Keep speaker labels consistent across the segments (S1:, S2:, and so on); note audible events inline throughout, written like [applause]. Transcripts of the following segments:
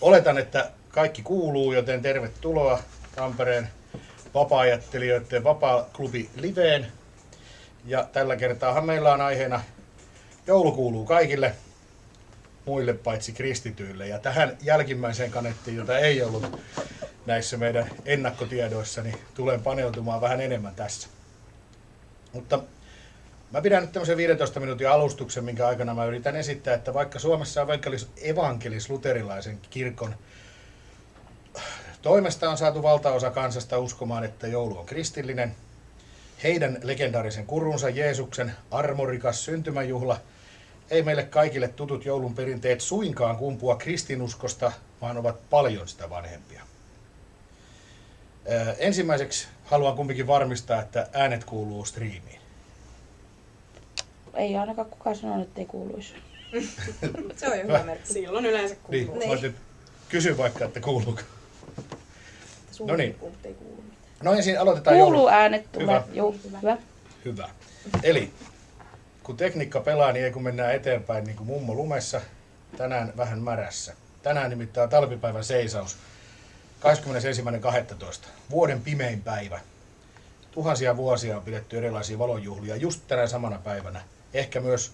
S1: Oletan, että kaikki kuuluu, joten tervetuloa Tampereen vapaa-ajattelijoiden vapaa-klubi Liveen. Ja tällä kertaahan meillä on aiheena joulu kuuluu kaikille muille paitsi kristityille. Ja tähän jälkimmäiseen kanettiin, jota ei ollut näissä meidän ennakkotiedoissa, niin tulen paneutumaan vähän enemmän tässä. Mutta Mä pidän nyt tämmöisen 15 minuutin alustuksen, minkä aikana mä yritän esittää, että vaikka Suomessa on evankelis-luterilaisen kirkon toimesta on saatu valtaosa kansasta uskomaan, että joulu on kristillinen, heidän legendaarisen kurunsa Jeesuksen armorikas syntymäjuhla ei meille kaikille tutut joulun perinteet suinkaan kumpua kristinuskosta, vaan ovat paljon sitä vanhempia. Ensimmäiseksi haluan kumminkin varmistaa, että äänet kuuluu striimiin
S2: ei ainakaan kukaan sanonut, että ei kuuluisi. [laughs]
S3: se on jo hyvä merkki. Silloin yleensä kuuluu.
S1: Niin, niin. kysy vaikka, että kuuluuko. No niin. Ei kuulu No ensin aloitetaan
S2: Kuuluu joulu. äänet tulee. Hyvä. Joo,
S1: hyvä. Hyvä. Eli kun tekniikka pelaa, niin ei kun mennään eteenpäin niin kuin mummo lumessa, tänään vähän märässä. Tänään nimittäin talvipäivän seisaus. 21.12. Vuoden pimein päivä. Tuhansia vuosia on pidetty erilaisia valonjuhlia just tänä samana päivänä – ehkä myös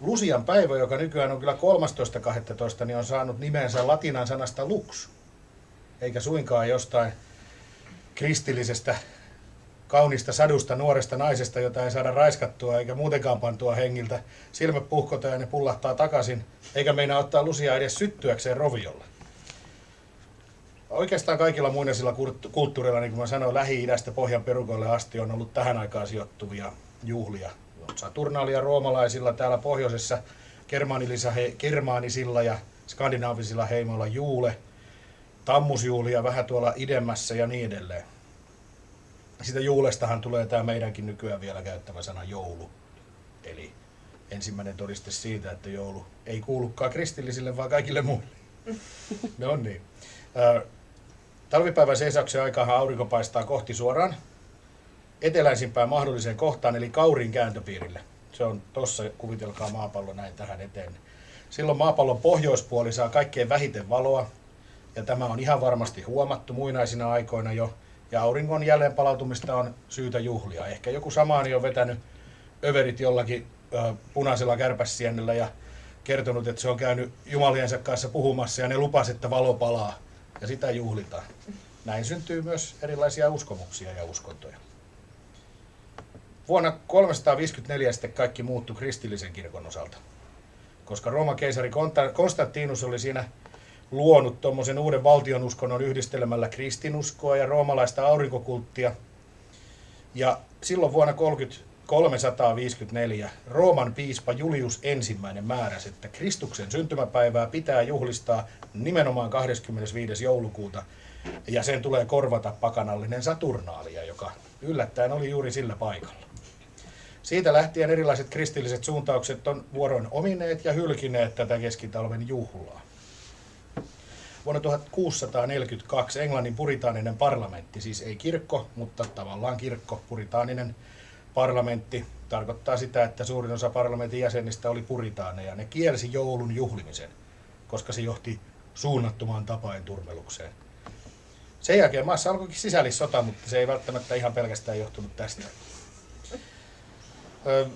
S1: Lusian päivä, joka nykyään on kyllä 13.12, niin on saanut nimensä latinan sanasta lux, eikä suinkaan jostain kristillisestä kaunista sadusta nuoresta naisesta, jota ei saada raiskattua eikä muutenkaan pantua hengiltä. Silmät puhkota ja ne pullahtaa takaisin, eikä meinaa ottaa lusia edes syttyäkseen roviolla. Oikeastaan kaikilla muinaisilla kulttuureilla, niin kuin mä sanoin, Lähi-idästä Pohjan perukoille asti on ollut tähän aikaan sijoittuvia juhlia. Saturnaalia roomalaisilla täällä pohjoisessa germaanisilla ja skandinaavisilla heimoilla juule, tammusjuulia vähän tuolla idemmässä ja niin edelleen. Sitä juulestahan tulee tämä meidänkin nykyään vielä käyttävä sana joulu. Eli ensimmäinen todiste siitä, että joulu ei kuulukaan kristillisille, vaan kaikille muille. No niin. Talvipäivän seisauksen aikaan aurinko paistaa kohti suoraan eteläisimpään mahdolliseen kohtaan, eli Kaurin kääntöpiirille. Se on tuossa, kuvitelkaa maapallo näin tähän eteen. Silloin maapallon pohjoispuoli saa kaikkein vähiten valoa, ja tämä on ihan varmasti huomattu muinaisina aikoina jo, ja auringon jälleen palautumista on syytä juhlia. Ehkä joku samaani on vetänyt överit jollakin ö, punaisella kärpässiennellä ja kertonut, että se on käynyt jumaliensa kanssa puhumassa ja ne lupas, että valo palaa ja sitä juhlitaan. Näin syntyy myös erilaisia uskomuksia ja uskontoja. Vuonna 354 sitten kaikki muuttui kristillisen kirkon osalta, koska Rooman keisari Konstantinus oli siinä luonut tuommoisen uuden valtionuskonnon yhdistelemällä kristinuskoa ja roomalaista aurinkokulttia. Ja silloin vuonna 354 Rooman piispa Julius ensimmäinen määräsi, että Kristuksen syntymäpäivää pitää juhlistaa nimenomaan 25. joulukuuta ja sen tulee korvata pakanallinen Saturnaalia, joka yllättäen oli juuri sillä paikalla. Siitä lähtien erilaiset kristilliset suuntaukset on vuoroin omineet ja hylkineet tätä keskitalven juhlaa. Vuonna 1642 Englannin puritaaninen parlamentti, siis ei kirkko, mutta tavallaan kirkko, puritaaninen parlamentti, tarkoittaa sitä, että suurin osa parlamentin jäsenistä oli puritaaneja. Ne kielsi joulun juhlimisen, koska se johti suunnattomaan tapain turmelukseen. Sen jälkeen maassa alkoikin sisällissota, mutta se ei välttämättä ihan pelkästään johtunut tästä.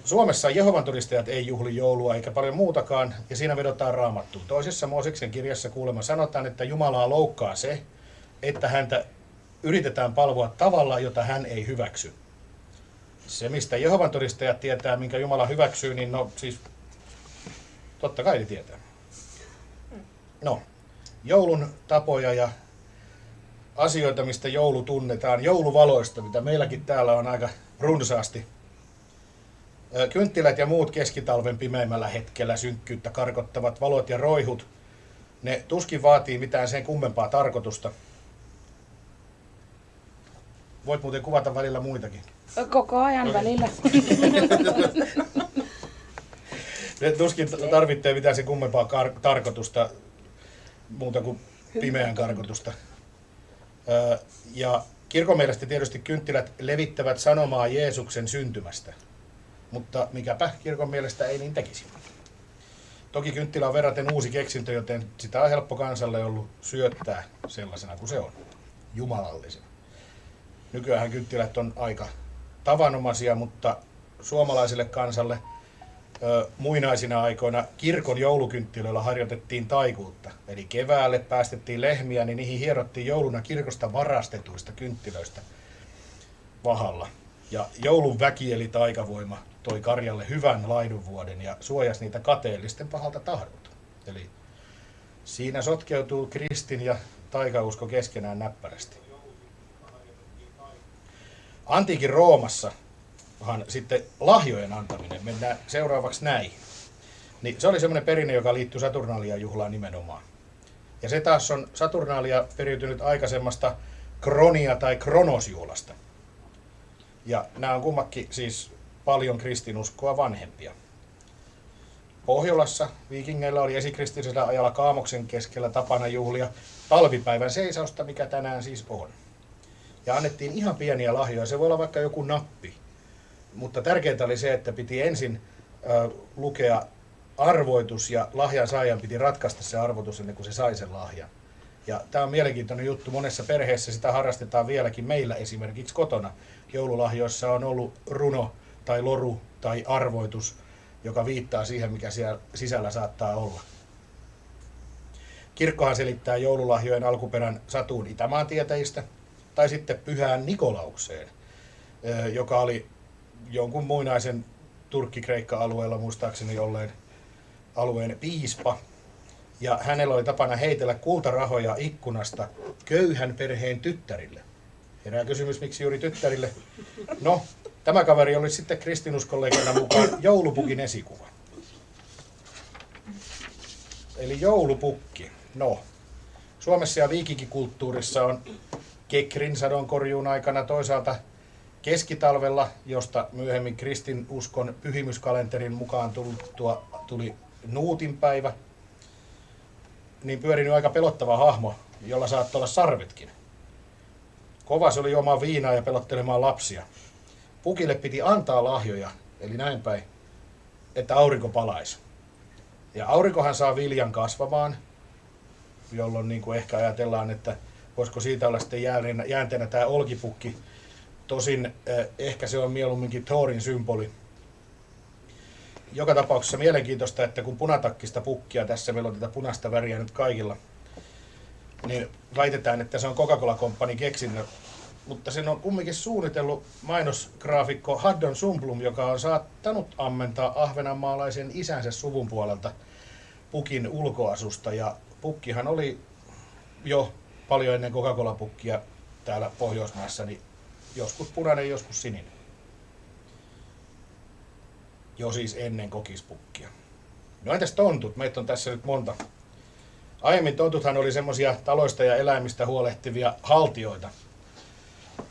S1: Suomessa Jehovan todistajat ei juhli joulua eikä paljon muutakaan, ja siinä vedotaan raamattuun. Toisessa Mooseksen kirjassa kuulemma sanotaan, että Jumalaa loukkaa se, että häntä yritetään palvoa tavalla, jota hän ei hyväksy. Se, mistä Jehovan todistajat tietää, minkä Jumala hyväksyy, niin no siis totta kai ne tietää. No, joulun tapoja ja asioita, mistä joulu tunnetaan, jouluvaloista, mitä meilläkin täällä on aika runsaasti Kynttilät ja muut keskitalven pimeimmällä hetkellä synkkyyttä karkottavat valot ja roihut, ne tuskin vaatii mitään sen kummempaa tarkoitusta. Voit muuten kuvata välillä muitakin.
S2: Koko ajan okay. välillä. [laughs]
S1: ne tuskin tarvitsee mitään sen kummempaa kar- tarkoitusta, muuta kuin pimeän karkotusta. ja kirkon mielestä tietysti kynttilät levittävät sanomaa Jeesuksen syntymästä mutta mikäpä kirkon mielestä ei niin tekisi. Toki kynttilä on verraten uusi keksintö, joten sitä on helppo kansalle ollut syöttää sellaisena kuin se on, jumalallisena. Nykyään kynttilät on aika tavanomaisia, mutta suomalaiselle kansalle ö, muinaisina aikoina kirkon joulukynttilöillä harjoitettiin taikuutta. Eli keväälle päästettiin lehmiä, niin niihin hierottiin jouluna kirkosta varastetuista kynttilöistä vahalla. Ja joulun väki eli taikavoima toi Karjalle hyvän laidunvuoden ja suojasi niitä kateellisten pahalta tahdolta. Eli siinä sotkeutuu kristin ja taikausko keskenään näppärästi. Antiikin Roomassa sitten lahjojen antaminen, mennään seuraavaksi näin. Niin se oli semmoinen perinne, joka liittyy Saturnalia juhlaan nimenomaan. Ja se taas on Saturnalia periytynyt aikaisemmasta kronia tai kronosjuhlasta. Ja nämä on kummakin siis paljon kristinuskoa vanhempia. Pohjolassa viikingeillä oli esikristillisellä ajalla Kaamoksen keskellä tapana juhlia talvipäivän seisausta, mikä tänään siis on. Ja annettiin ihan pieniä lahjoja, se voi olla vaikka joku nappi. Mutta tärkeintä oli se, että piti ensin äh, lukea arvoitus ja lahjan saajan piti ratkaista se arvoitus ennen kuin se sai sen lahjan. Ja tämä on mielenkiintoinen juttu. Monessa perheessä sitä harrastetaan vieläkin meillä esimerkiksi kotona. Joululahjoissa on ollut runo tai loru tai arvoitus, joka viittaa siihen, mikä siellä sisällä saattaa olla. Kirkkohan selittää joululahjojen alkuperän Satuun Itämaan tietäjistä tai sitten pyhään Nikolaukseen, joka oli jonkun muinaisen Turkki-Kreikka-alueella muistaakseni olleen alueen piispa. Ja hänellä oli tapana heitellä kultarahoja ikkunasta köyhän perheen tyttärille. Herää kysymys, miksi juuri tyttärille? No, Tämä kaveri oli sitten kristinuskollegana mukaan joulupukin esikuva. Eli joulupukki. No, Suomessa ja viikikikulttuurissa on kekrin sadonkorjuun aikana toisaalta keskitalvella, josta myöhemmin kristinuskon pyhimyskalenterin mukaan tultua, tuli Nuutinpäivä, niin pyörinyt aika pelottava hahmo, jolla saattoi olla sarvetkin. Kova se oli omaa viinaa ja pelottelemaan lapsia pukille piti antaa lahjoja, eli näin päin, että aurinko palaisi. Ja aurinkohan saa viljan kasvamaan, jolloin niin kuin ehkä ajatellaan, että voisiko siitä olla sitten jääneenä, jäänteenä tämä olkipukki. Tosin eh, ehkä se on mieluumminkin Thorin symboli. Joka tapauksessa mielenkiintoista, että kun punatakkista pukkia, tässä meillä on tätä punaista väriä nyt kaikilla, niin väitetään, että se on Coca-Cola Company keksinyt mutta sen on kumminkin suunnitellut mainosgraafikko Haddon Sumplum, joka on saattanut ammentaa ahvenanmaalaisen isänsä suvun puolelta pukin ulkoasusta. Ja pukkihan oli jo paljon ennen Coca-Cola-pukkia täällä Pohjoismaissa, niin joskus punainen, joskus sininen. Jo siis ennen kokispukkia. No entäs tontut? Meitä on tässä nyt monta. Aiemmin tontuthan oli semmoisia taloista ja eläimistä huolehtivia haltioita –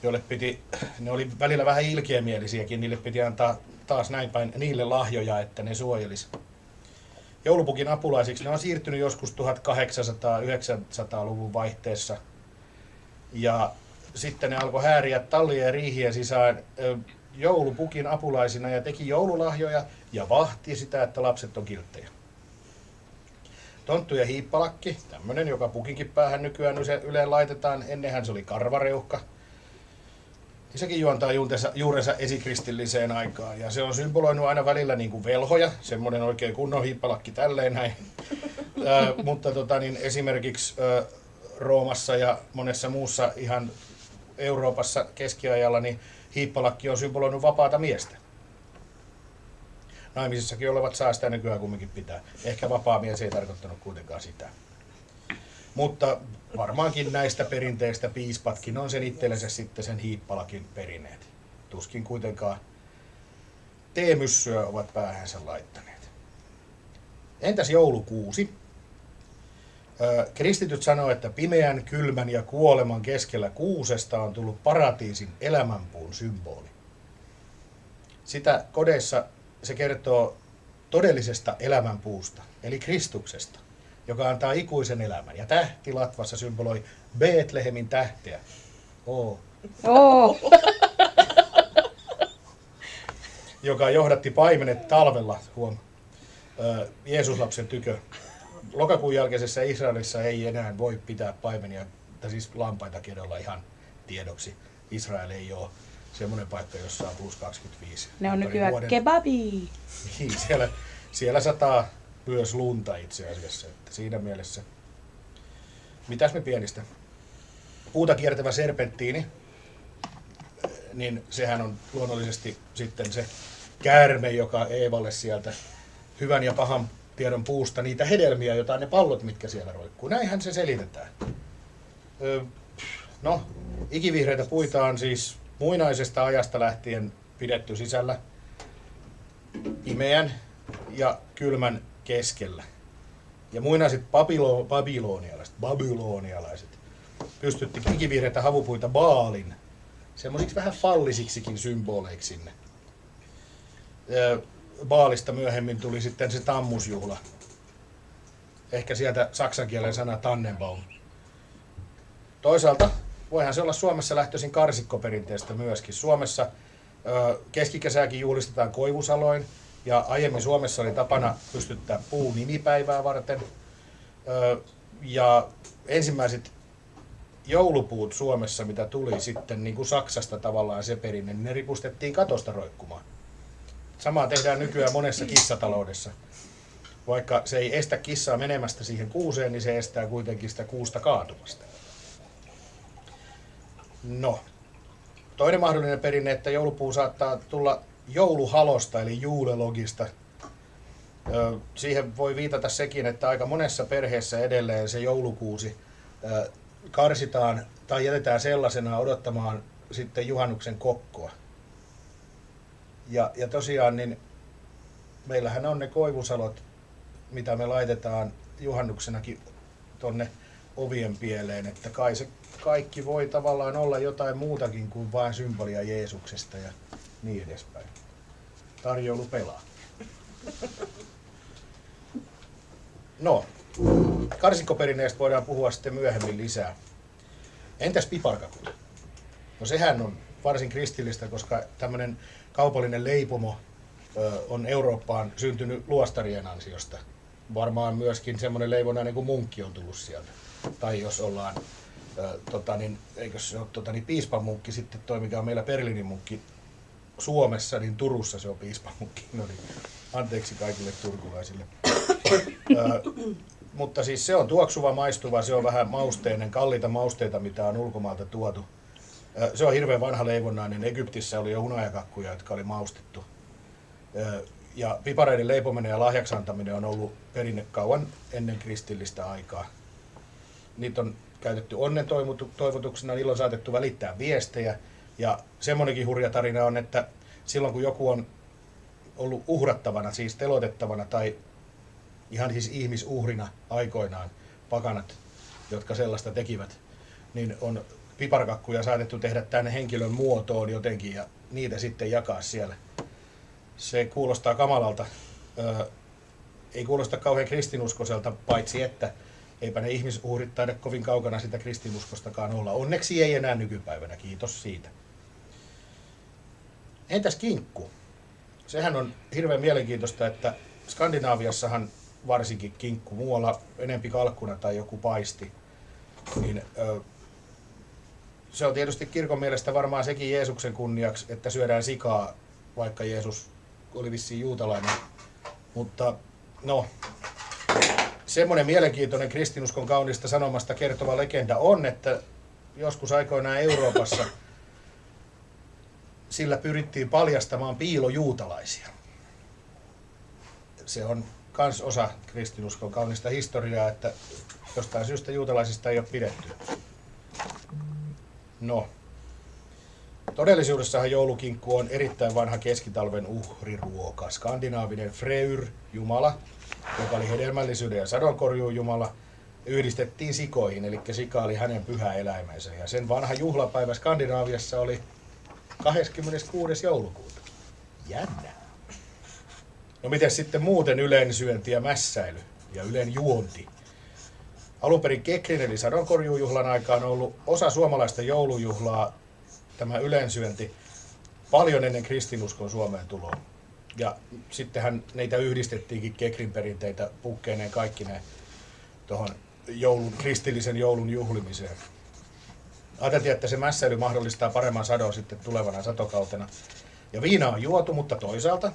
S1: joille piti, ne oli välillä vähän ilkeämielisiäkin, niille piti antaa taas näin päin niille lahjoja, että ne suojelisi. Joulupukin apulaisiksi ne on siirtynyt joskus 1800-900-luvun vaihteessa. Ja sitten ne alkoi hääriä tallien ja riihien sisään joulupukin apulaisina ja teki joululahjoja ja vahti sitä, että lapset on kilttejä. Tonttu ja hiippalakki, tämmöinen, joka pukinkin päähän nykyään yleen laitetaan. Ennenhän se oli karvareuhka, sekin juontaa juurensa, juurensa esikristilliseen aikaan. Ja se on symboloinut aina välillä niin kuin velhoja, semmoinen oikein kunnon hiippalakki tälleen näin. [laughs] Ää, mutta tota, niin esimerkiksi ää, Roomassa ja monessa muussa ihan Euroopassa keskiajalla, niin hiippalakki on symboloinut vapaata miestä. Naimisissakin olevat saa sitä nykyään kumminkin pitää. Ehkä vapaa mies ei tarkoittanut kuitenkaan sitä. Mutta varmaankin näistä perinteistä piispatkin on sen itsellensä sitten sen hiippalakin perineet. Tuskin kuitenkaan teemyssyä ovat päähänsä laittaneet. Entäs joulukuusi? Kristityt sanoo, että pimeän, kylmän ja kuoleman keskellä kuusesta on tullut paratiisin elämänpuun symboli. Sitä kodeissa se kertoo todellisesta elämänpuusta, eli Kristuksesta joka antaa ikuisen elämän. Ja tähti latvassa symboloi Betlehemin tähteä. Oo.
S2: Oh. [laughs]
S1: joka johdatti paimenet talvella, huom. ö, Jeesuslapsen tykö. Lokakuun jälkeisessä Israelissa ei enää voi pitää paimenia, tai siis lampaita kedolla ihan tiedoksi. Israel ei ole semmoinen paikka, jossa on plus 25.
S2: Ne on nykyään
S1: vuoden.
S2: kebabi.
S1: Niin, siellä, siellä sataa myös lunta itse asiassa. Että siinä mielessä. Mitäs me pienistä? Puuta kiertävä serpenttiini, niin sehän on luonnollisesti sitten se käärme, joka Eevalle sieltä hyvän ja pahan tiedon puusta niitä hedelmiä, jotain ne pallot, mitkä siellä roikkuu. Näinhän se selitetään. Ö, no, ikivihreitä puita on siis muinaisesta ajasta lähtien pidetty sisällä pimeän ja kylmän keskellä. Ja muinaiset babilo, babylonialaiset, babylonialaiset pystytti ikivihreitä havupuita Baalin semmoisiksi vähän fallisiksikin symboleiksi sinne. Baalista myöhemmin tuli sitten se tammusjuhla. Ehkä sieltä saksan kielen sana Tannenbaum. Toisaalta voihan se olla Suomessa lähtöisin karsikkoperinteestä myöskin. Suomessa keskikesääkin juhlistetaan koivusaloin ja aiemmin Suomessa oli tapana pystyttää puu nimipäivää varten. Ja ensimmäiset joulupuut Suomessa, mitä tuli sitten niin kuin Saksasta tavallaan se perinne, niin ne ripustettiin katosta roikkumaan. Samaa tehdään nykyään monessa kissataloudessa. Vaikka se ei estä kissaa menemästä siihen kuuseen, niin se estää kuitenkin sitä kuusta kaatumasta. No, toinen mahdollinen perinne, että joulupuu saattaa tulla jouluhalosta eli juulelogista. Siihen voi viitata sekin, että aika monessa perheessä edelleen se joulukuusi karsitaan tai jätetään sellaisena odottamaan sitten juhannuksen kokkoa. Ja, ja tosiaan niin meillähän on ne koivusalot, mitä me laitetaan juhannuksenakin tonne ovien pieleen, että kai se kaikki voi tavallaan olla jotain muutakin kuin vain symbolia Jeesuksesta ja niin edespäin. Tarjoulu pelaa. No, karsikkoperinneestä voidaan puhua sitten myöhemmin lisää. Entäs piparkakut? No sehän on varsin kristillistä, koska tämmöinen kaupallinen leipomo on Eurooppaan syntynyt luostarien ansiosta. Varmaan myöskin semmoinen leivonainen kuin munkki on tullut sieltä. Tai jos ollaan, tota niin, eikö se ole tota niin, piispamunkki sitten toi, mikä on meillä Berliinin munkki Suomessa, niin Turussa se on piispamunkki. No niin, anteeksi kaikille turkulaisille. Ö, mutta siis se on tuoksuva, maistuva, se on vähän mausteinen, kalliita mausteita, mitä on ulkomailta tuotu. Ö, Se on hirveän vanha leivonnainen. Egyptissä oli jo hunajakakkuja, jotka oli maustettu. Ö, Ja pipareiden leipominen ja lahjaksi antaminen on ollut perinne kauan ennen kristillistä aikaa. Niitä on käytetty onnen toivotu- toivotuksena, niillä on saatettu välittää viestejä. Ja semmoinenkin hurja tarina on, että silloin kun joku on ollut uhrattavana, siis telotettavana tai ihan siis ihmisuhrina aikoinaan, pakanat, jotka sellaista tekivät, niin on piparkakkuja saatettu tehdä tänne henkilön muotoon jotenkin ja niitä sitten jakaa siellä. Se kuulostaa kamalalta. Ö, ei kuulosta kauhean kristinuskoiselta, paitsi että eipä ne ihmisuhrit taida kovin kaukana sitä kristinuskostakaan olla. Onneksi ei enää nykypäivänä, kiitos siitä. Entäs kinkku? Sehän on hirveän mielenkiintoista, että Skandinaaviassahan varsinkin kinkku, muualla enempi kalkkuna tai joku paisti, niin ö, se on tietysti kirkon mielestä varmaan sekin Jeesuksen kunniaksi, että syödään sikaa, vaikka Jeesus oli vissiin juutalainen. Mutta no, semmoinen mielenkiintoinen kristinuskon kaunista sanomasta kertova legenda on, että joskus aikoinaan Euroopassa sillä pyrittiin paljastamaan piilojuutalaisia. Se on kans osa kristinuskon kaunista historiaa, että jostain syystä juutalaisista ei ole pidetty. No, todellisuudessahan joulukinkku on erittäin vanha keskitalven uhriruoka. Skandinaavinen Freyr, jumala, joka oli hedelmällisyyden ja sadonkorjuun jumala, yhdistettiin sikoihin, eli sika oli hänen pyhä eläimensä. Ja sen vanha juhlapäivä Skandinaaviassa oli 26. joulukuuta. Jännä. No miten sitten muuten yleensyönti ja mässäily ja yleen juonti? Alun perin Kekrin eli sadonkorjuujuhlan aikaan on ollut osa suomalaista joulujuhlaa tämä yleensyönti paljon ennen kristinuskon Suomeen tuloa. Ja sittenhän niitä yhdistettiinkin Kekrin perinteitä pukkeineen kaikki ne tuohon joulun, kristillisen joulun juhlimiseen. Ajateltiin, että se mässäily mahdollistaa paremman sadon sitten tulevana satokautena. Ja viina on juotu, mutta toisaalta,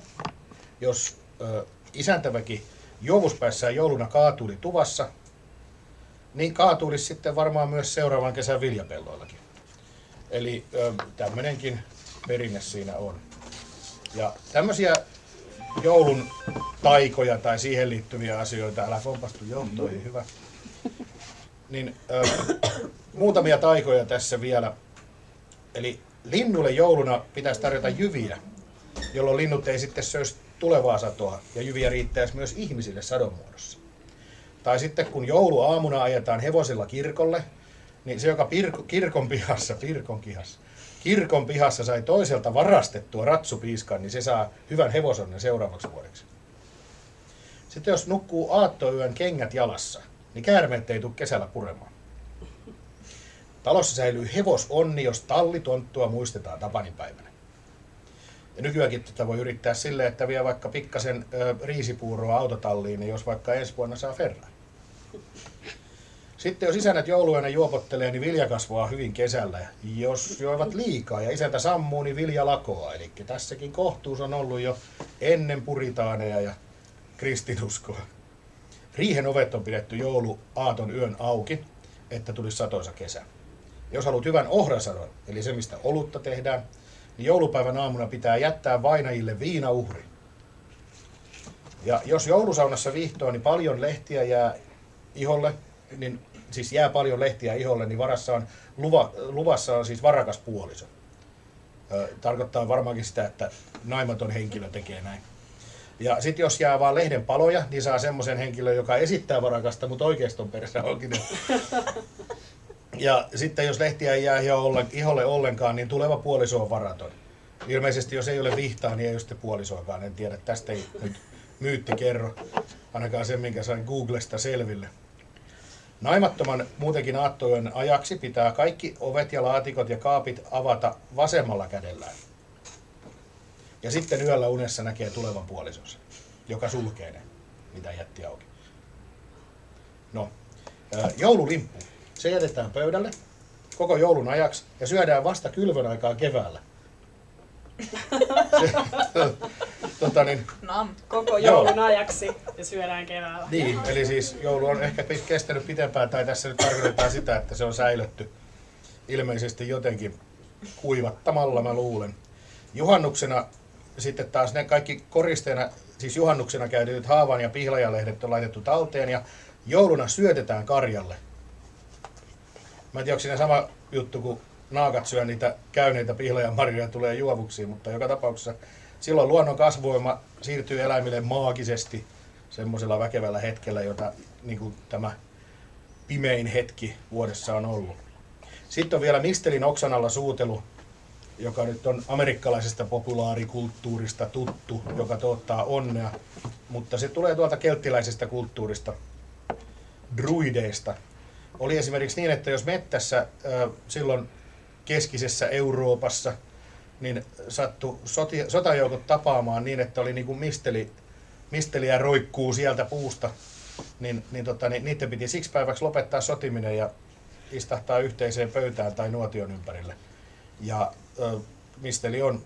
S1: jos ö, isäntäväki juomuspäissään jouluna kaatuli tuvassa, niin kaatuisi sitten varmaan myös seuraavan kesän viljapelloillakin. Eli tämmöinenkin perinne siinä on. Ja tämmöisiä joulun taikoja tai siihen liittyviä asioita, älä kompastu johtoihin, hyvä. Niin ö, muutamia taikoja tässä vielä. Eli linnulle jouluna pitäisi tarjota jyviä, jolloin linnut ei sitten söisi tulevaa satoa ja jyviä riittäisi myös ihmisille sadon muodossa. Tai sitten kun jouluaamuna ajetaan hevosilla kirkolle, niin se, joka pirko, kirkon pihassa, pirkon kihassa, kirkon pihassa sai toiselta varastettua ratsupiiskan, niin se saa hyvän hevosonnen seuraavaksi vuodeksi. Sitten jos nukkuu aattoyön kengät jalassa, niin käärmeet ei tule kesällä puremaan. Talossa säilyy hevosonni, jos tallitonttua muistetaan tapaninpäivänä. Ja nykyäänkin tätä voi yrittää sille, että vie vaikka pikkasen ö, riisipuuroa autotalliin, niin jos vaikka ensi vuonna saa ferran. Sitten jos isännät jouluyönä juopottelee, niin vilja kasvaa hyvin kesällä. Jos joivat liikaa ja isäntä sammuu, niin vilja lakoaa. Eli tässäkin kohtuus on ollut jo ennen puritaaneja ja kristinuskoa. Riihen ovet on pidetty joulu aaton yön auki, että tulisi satoisa kesä. Jos haluat hyvän ohrasadon, eli se mistä olutta tehdään, niin joulupäivän aamuna pitää jättää vainajille viinauhri. Ja jos joulusaunassa viihtoo, niin paljon lehtiä jää iholle, niin siis jää paljon lehtiä iholle, niin varassa on, luva, luvassa on siis varakas puoliso. Ö, tarkoittaa varmaankin sitä, että naimaton henkilö tekee näin. Ja sitten jos jää vaan lehden paloja, niin saa semmoisen henkilön, joka esittää varakasta, mutta oikeastaan perässä onkin. [laughs] Ja sitten jos lehtiä ei jää iholle ollenkaan, niin tuleva puoliso on varaton. Ilmeisesti jos ei ole vihtaa, niin ei ole sitten puolisoakaan. En tiedä, tästä ei nyt myytti kerro. Ainakaan sen, minkä sain Googlesta selville. Naimattoman muutenkin aattojen ajaksi pitää kaikki ovet ja laatikot ja kaapit avata vasemmalla kädellään. Ja sitten yöllä unessa näkee tulevan puolisonsa, joka sulkee ne, mitä jätti auki. No, joululimppu. Se jätetään pöydälle koko joulun ajaksi ja syödään vasta kylvön aikaa keväällä. [laughs]
S3: Tota niin, Nam. Koko joulun joo. ajaksi ja syödään keväällä.
S1: Niin, eli siis joulu on ehkä kestänyt pitempään, tai tässä nyt tarkoitetaan sitä, että se on säilytty ilmeisesti jotenkin kuivattamalla, mä luulen. Juhannuksena sitten taas ne kaikki koristeena, siis juhannuksena käytetyt haavan ja pihlajalehdet on laitettu talteen ja jouluna syötetään karjalle. Mä en tiedä, onko siinä sama juttu, kun naakat syö niitä käyneitä pihlajan marjoja tulee juovuksi, mutta joka tapauksessa silloin luonnon kasvuvoima siirtyy eläimille maagisesti semmoisella väkevällä hetkellä, jota niin kuin tämä pimein hetki vuodessa on ollut. Sitten on vielä Mistelin oksan alla suutelu, joka nyt on amerikkalaisesta populaarikulttuurista tuttu, joka tuottaa onnea, mutta se tulee tuolta kelttiläisestä kulttuurista, druideista. Oli esimerkiksi niin, että jos mettässä silloin keskisessä Euroopassa – niin sattui sotajoukot tapaamaan niin, että oli niin kuin misteli, misteliä roikkuu sieltä puusta, niin, niin, tota, niin niiden piti siksi päiväksi lopettaa sotiminen ja istahtaa yhteiseen pöytään tai nuotion ympärille. Ja misteli on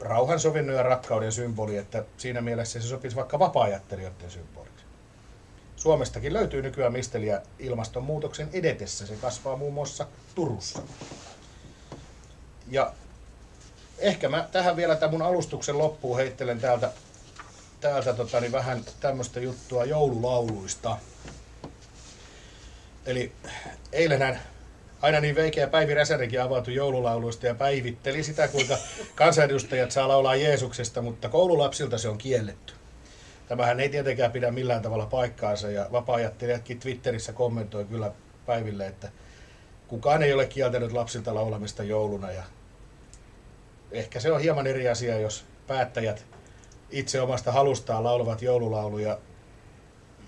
S1: rauhan, sovinnon ja rakkauden symboli, että siinä mielessä se sopisi vaikka vapaa-ajattelijoiden symboliksi. Suomestakin löytyy nykyään misteliä ilmastonmuutoksen edetessä. Se kasvaa muun muassa Turussa. Ja ehkä mä tähän vielä tämän mun alustuksen loppuun heittelen täältä, täältä tota, niin vähän tämmöistä juttua joululauluista. Eli eilenhän aina niin veikeä Päivi Räsänenkin avautui joululauluista ja päivitteli sitä, kuinka [laughs] kansanedustajat saa laulaa Jeesuksesta, mutta koululapsilta se on kielletty. Tämähän ei tietenkään pidä millään tavalla paikkaansa ja vapaa Twitterissä kommentoi kyllä Päiville, että kukaan ei ole kieltänyt lapsilta laulamista jouluna ja ehkä se on hieman eri asia, jos päättäjät itse omasta halustaan laulavat joululauluja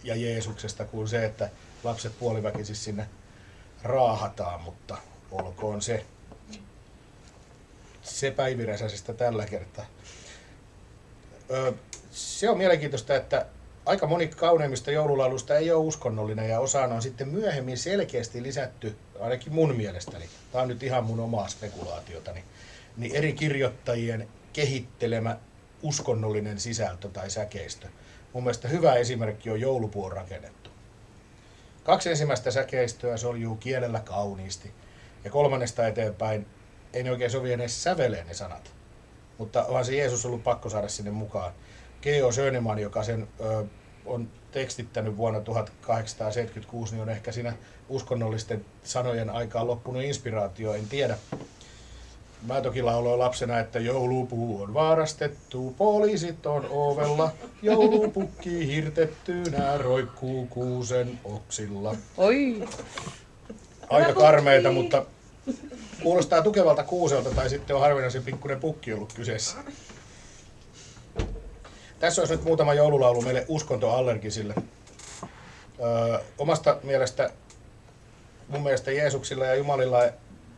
S1: ja Jeesuksesta kuin se, että lapset puoliväkisin sinne raahataan, mutta olkoon se se päiviräsäisestä tällä kertaa. ö, se on mielenkiintoista, että aika moni kauneimmista joululauluista ei ole uskonnollinen ja osaan on sitten myöhemmin selkeästi lisätty, ainakin mun mielestäni, tämä on nyt ihan mun omaa spekulaatiotani, niin eri kirjoittajien kehittelemä uskonnollinen sisältö tai säkeistö. Mun mielestä hyvä esimerkki on joulupuon rakennettu. Kaksi ensimmäistä säkeistöä soljuu kielellä kauniisti ja kolmannesta eteenpäin ei ne oikein sovi edes säveleen ne sanat. Mutta onhan se Jeesus ollut pakko saada sinne mukaan. Geo Söneman, joka sen ö, on tekstittänyt vuonna 1876, niin on ehkä siinä uskonnollisten sanojen aikaan loppunut inspiraatio, en tiedä. Mä toki lauloin lapsena, että joulupuu on varastettu, poliisit on ovella, joulupukki hirtettynä roikkuu kuusen oksilla.
S2: Oi,
S1: Aika karmeita, mutta kuulostaa tukevalta kuuselta tai sitten on harvinaisen pikkuinen pukki ollut kyseessä. Tässä olisi nyt muutama joululaulu meille uskontoallergisille. Öö, omasta mielestä, mun mielestä Jeesuksilla ja Jumalilla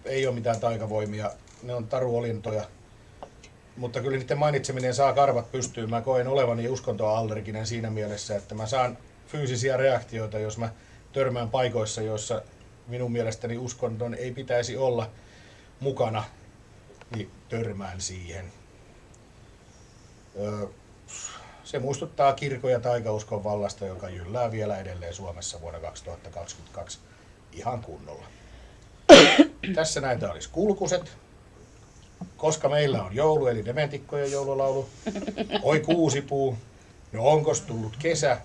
S1: ei ole mitään taikavoimia. Ne on taruolintoja. Mutta kyllä niiden mainitseminen saa karvat pystyyn. Mä koen olevani uskontoallerginen siinä mielessä, että mä saan fyysisiä reaktioita, jos mä törmään paikoissa, joissa minun mielestäni uskonton ei pitäisi olla mukana, niin törmään siihen. Se muistuttaa kirkon ja taikauskon vallasta, joka jyllää vielä edelleen Suomessa vuonna 2022 ihan kunnolla. Tässä näitä olisi kulkuset. Koska meillä on joulu, eli dementikkojen joululaulu. Oi kuusipuu. No onkos tullut kesä?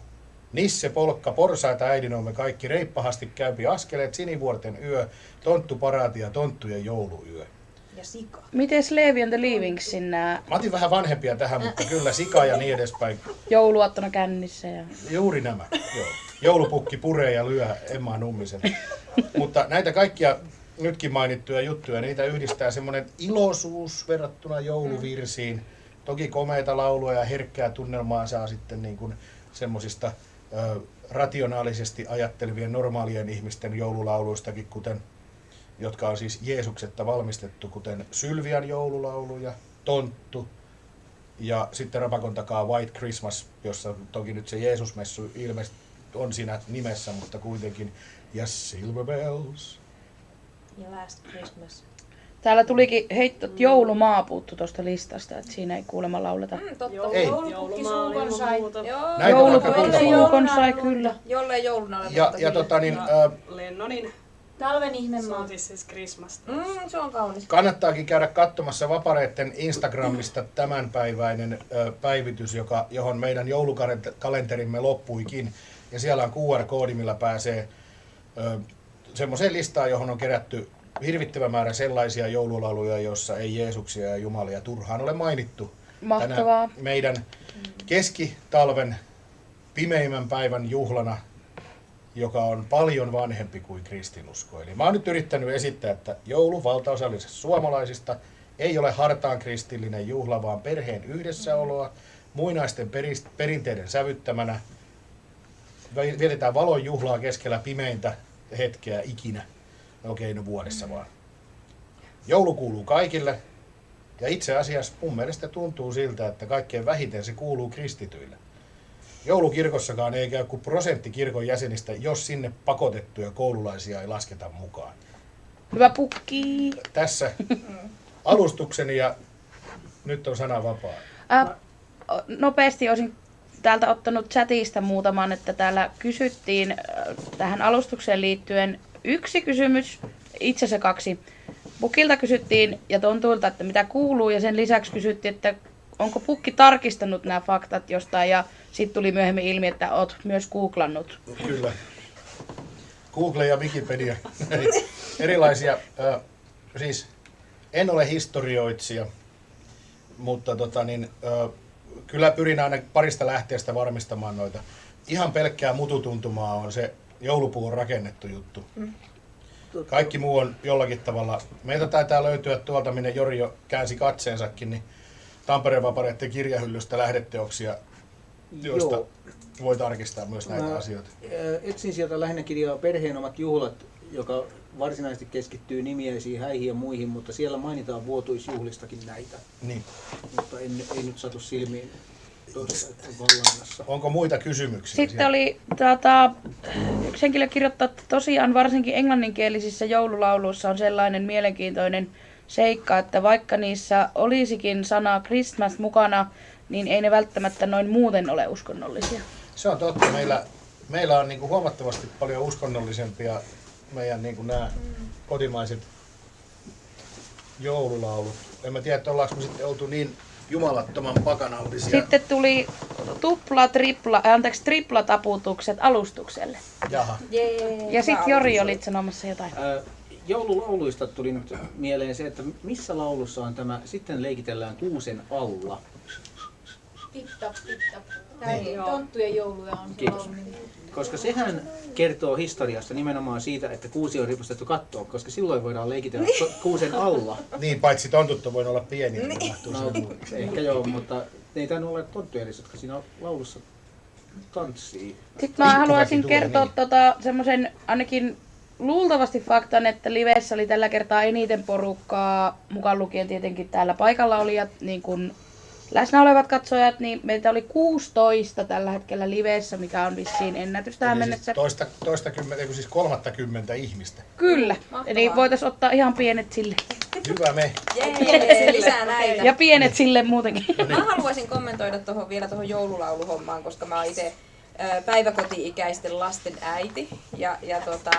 S1: Nisse, polkka, porsaita äidinoomme kaikki reippahasti käypi askeleet, sinivuorten yö, tonttu paraati ja tonttujen jouluyö.
S3: Ja sika.
S2: Mites Levi and the Leavingsin nää
S1: Mä otin vähän vanhempia tähän, mutta kyllä sika ja niin edespäin.
S2: jouluaattona kännissä ja...
S1: Juuri nämä. Joo. Joulupukki puree ja lyö Emma Nummisen. Mutta näitä kaikkia nytkin mainittuja juttuja, niitä yhdistää semmoinen iloisuus verrattuna jouluvirsiin. Toki komeita laulua ja herkkää tunnelmaa saa sitten niin kuin semmoisista rationaalisesti ajattelevien normaalien ihmisten joululauluistakin, kuten jotka on siis Jeesuksetta valmistettu, kuten Sylvian joululaulu ja Tonttu. Ja sitten Rapakon takaa White Christmas, jossa toki nyt se Jeesusmessu ilmeisesti on siinä nimessä, mutta kuitenkin. Ja Silver Bells.
S3: Ja Last Christmas.
S2: Täällä tulikin heitto, että joulumaa puuttu tuosta listasta, että siinä ei kuulemma lauleta.
S3: Mm, totta.
S1: Ei.
S3: Joulupukki suukon sai.
S2: Joulupukki suukon sai kyllä.
S3: Jollei jouluna ole
S1: Ja, ja tota niin,
S4: Ja
S1: ö,
S4: Lennonin
S3: Talven ihmemaa.
S4: Sotis siis Christmas.
S3: Mm, se on kaunis.
S1: kannattaakin käydä katsomassa Vapareitten Instagramista tämänpäiväinen ö, päivitys, joka, johon meidän joulukalenterimme loppuikin. Ja siellä on QR-koodi, millä pääsee semmoiseen listaan, johon on kerätty hirvittävä määrä sellaisia joululauluja, joissa ei Jeesuksia ja Jumalia turhaan ole mainittu.
S2: Mahtavaa.
S1: Tänä meidän keskitalven pimeimmän päivän juhlana, joka on paljon vanhempi kuin kristinusko. Eli mä oon nyt yrittänyt esittää, että joulu valtaosallisesta suomalaisista ei ole hartaan kristillinen juhla, vaan perheen yhdessäoloa, muinaisten perinteiden sävyttämänä. Vietetään valon juhlaa keskellä pimeintä hetkeä ikinä. Okei, no vuodessa vaan. Joulu kuuluu kaikille, ja itse asiassa mun mielestä tuntuu siltä, että kaikkein vähiten se kuuluu kristityille. Joulukirkossakaan ei käy kuin prosentti kirkon jäsenistä, jos sinne pakotettuja koululaisia ei lasketa mukaan.
S2: Hyvä pukki.
S1: Tässä alustukseni ja nyt on sana vapaa.
S2: Äh, nopeasti olisin täältä ottanut chatista muutaman, että täällä kysyttiin äh, tähän alustukseen liittyen yksi kysymys, itse asiassa kaksi. Pukilta kysyttiin ja Tontuilta, että mitä kuuluu ja sen lisäksi kysyttiin, että onko Pukki tarkistanut nämä faktat jostain ja sitten tuli myöhemmin ilmi, että oot myös googlannut.
S1: Kyllä. Google ja Wikipedia. [laughs] Erilaisia. Ö, siis en ole historioitsija, mutta tota niin, ö, kyllä pyrin aina parista lähteestä varmistamaan noita. Ihan pelkkää mututuntumaa on se joulupuun rakennettu juttu. Kaikki muu on jollakin tavalla. Meiltä taitaa löytyä tuolta, minne Jori jo käänsi katseensakin, niin Tampereen vapareiden kirjahyllystä lähdeteoksia, joista
S5: Joo.
S1: voi tarkistaa myös näitä
S5: Mä,
S1: asioita.
S5: Etsin sieltä lähinnä kirjaa Perheen omat juhlat, joka varsinaisesti keskittyy nimiäisiin, häihin ja muihin, mutta siellä mainitaan vuotuisjuhlistakin näitä,
S1: Niin.
S5: mutta en, ei nyt satu silmiin. tuossa vallannassa.
S1: Onko muita kysymyksiä?
S2: Sitten
S1: siellä?
S2: oli tota, yksi henkilö kirjoittaa, että tosiaan varsinkin englanninkielisissä joululauluissa on sellainen mielenkiintoinen seikka, että vaikka niissä olisikin sana Christmas mukana, niin ei ne välttämättä noin muuten ole uskonnollisia.
S1: Se on totta. Meillä, meillä on niin kuin huomattavasti paljon uskonnollisempia meidän niin kuin nämä kotimaiset joululaulut. En mä tiedä, että ollaanko me sitten oltu niin jumalattoman pakanallisia.
S2: Sitten tuli tupla, tripla, äh, anteeksi, tripla taputukset alustukselle.
S1: Jaha.
S3: Jee,
S2: Ja sitten Jori olit sanomassa jotain.
S5: Ää, Joululauluista tuli nyt mieleen se, että missä laulussa on tämä Sitten leikitellään kuusen alla.
S4: Tip-tap, tip-tap. Tää
S1: Niin.
S4: on tonttujen jouluja on
S5: Kiitos. Koska sehän kertoo historiasta nimenomaan siitä, että kuusi on ripustettu kattoon, koska silloin voidaan leikitellä to- kuusen alla.
S1: Niin, paitsi tontut on voinut olla pieniä, niin
S5: No, ehkä joo, mutta ei tainnut olla tonttuja edes, jotka siinä laulussa tanssii.
S2: Sitten mä haluaisin
S1: tulee,
S2: kertoa
S1: niin.
S2: tota, semmoisen ainakin luultavasti faktan, että livessä oli tällä kertaa eniten porukkaa, mukaan lukien tietenkin täällä paikalla olijat, niin kuin läsnä olevat katsojat, niin meitä oli 16 tällä hetkellä livessä, mikä on vissiin ennätys tähän
S1: Eli
S2: mennessä.
S1: siis toista, toista kymmentä, eikö siis kolmattakymmentä ihmistä.
S2: Kyllä,
S4: Mahtavaa.
S2: eli voitaisiin ottaa ihan pienet sille.
S1: Hyvä me.
S3: Jee, lisää näitä.
S2: Ja pienet sille muutenkin.
S6: Mä haluaisin kommentoida tohon, vielä tuohon joululauluhommaan, koska mä oon itse päiväkoti-ikäisten lasten äiti. Ja, ja tota,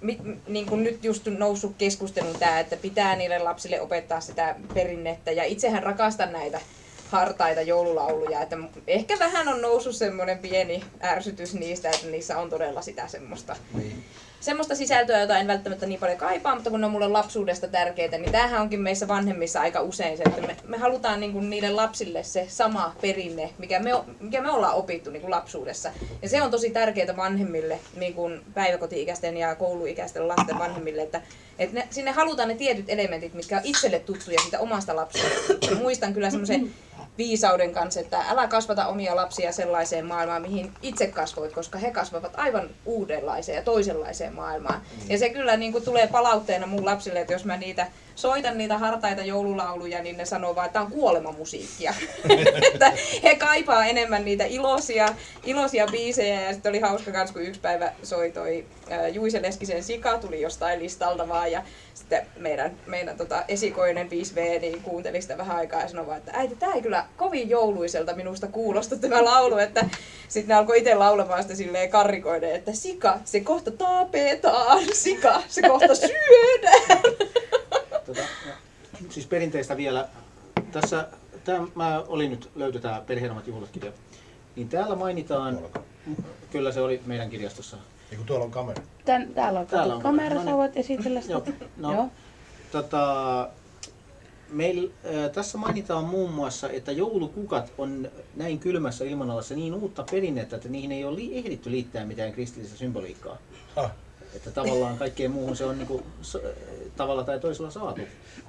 S6: mi, m- niin kuin nyt just noussut keskustelun tämä, että pitää niille lapsille opettaa sitä perinnettä. Ja itsehän rakastan näitä hartaita joululauluja. Että ehkä vähän on noussut semmoinen pieni ärsytys niistä, että niissä on todella sitä semmoista
S1: Niin.
S6: Semmoista sisältöä, jota en välttämättä niin paljon kaipaa, mutta kun ne on mulle lapsuudesta tärkeitä, niin tämähän onkin meissä vanhemmissa aika usein se, että me, me halutaan niin kuin lapsille se sama perinne, mikä me, mikä me ollaan opittu niin kuin lapsuudessa. Ja se on tosi tärkeää vanhemmille, niin kuin päiväkoti-ikäisten ja kouluikäisten lasten vanhemmille, että, että ne, sinne halutaan ne tietyt elementit, mitkä on itselle tuttuja siitä omasta lapsuudesta. Muistan kyllä semmoisen viisauden kanssa, että älä kasvata omia lapsia sellaiseen maailmaan, mihin itse kasvoit, koska he kasvavat aivan uudenlaiseen ja toisenlaiseen maailmaan. Ja se kyllä niin kuin tulee palautteena mun lapsille, että jos mä niitä soitan niitä hartaita joululauluja, niin ne sanoo vaan, että tämä on kuolemamusiikkia. [laughs] että he kaipaa enemmän niitä iloisia, iloisia biisejä ja sitten oli hauska kans, kun yksi päivä soi toi Juise Leskisen Sika, tuli jostain listalta vaan ja sitten meidän, meidän tota, esikoinen 5V niin kuunteli sitä vähän aikaa ja sanoi vaan, että äiti, tämä ei kyllä kovin jouluiselta minusta kuulosta tämä laulu, että sitten ne alkoi itse laulamaan sitä silleen karrikoiden, että Sika, se kohta tapetaan, Sika, se kohta syödään. [laughs]
S5: Tota, ja, siis perinteistä vielä. Tässä, tää, mä olin nyt löytö tää Perheenomat juhlat kirja. Niin täällä mainitaan, kyllä se oli meidän kirjastossa.
S1: Niin kuin tuolla on kamera.
S2: Tän, täällä on,
S5: Täällä on
S2: kamera,
S5: kamera.
S2: sä voit esitellä sitä.
S5: Joo, no,
S2: Joo.
S5: Tota, meil, äh, tässä mainitaan muun muassa, että joulukukat on näin kylmässä ilmanalassa niin uutta perinnettä, että niihin ei ole li- ehditty liittää mitään kristillistä symboliikkaa.
S1: Ah.
S5: Että tavallaan kaikkeen muuhun se on niinku, so, tavalla tai toisella saatu.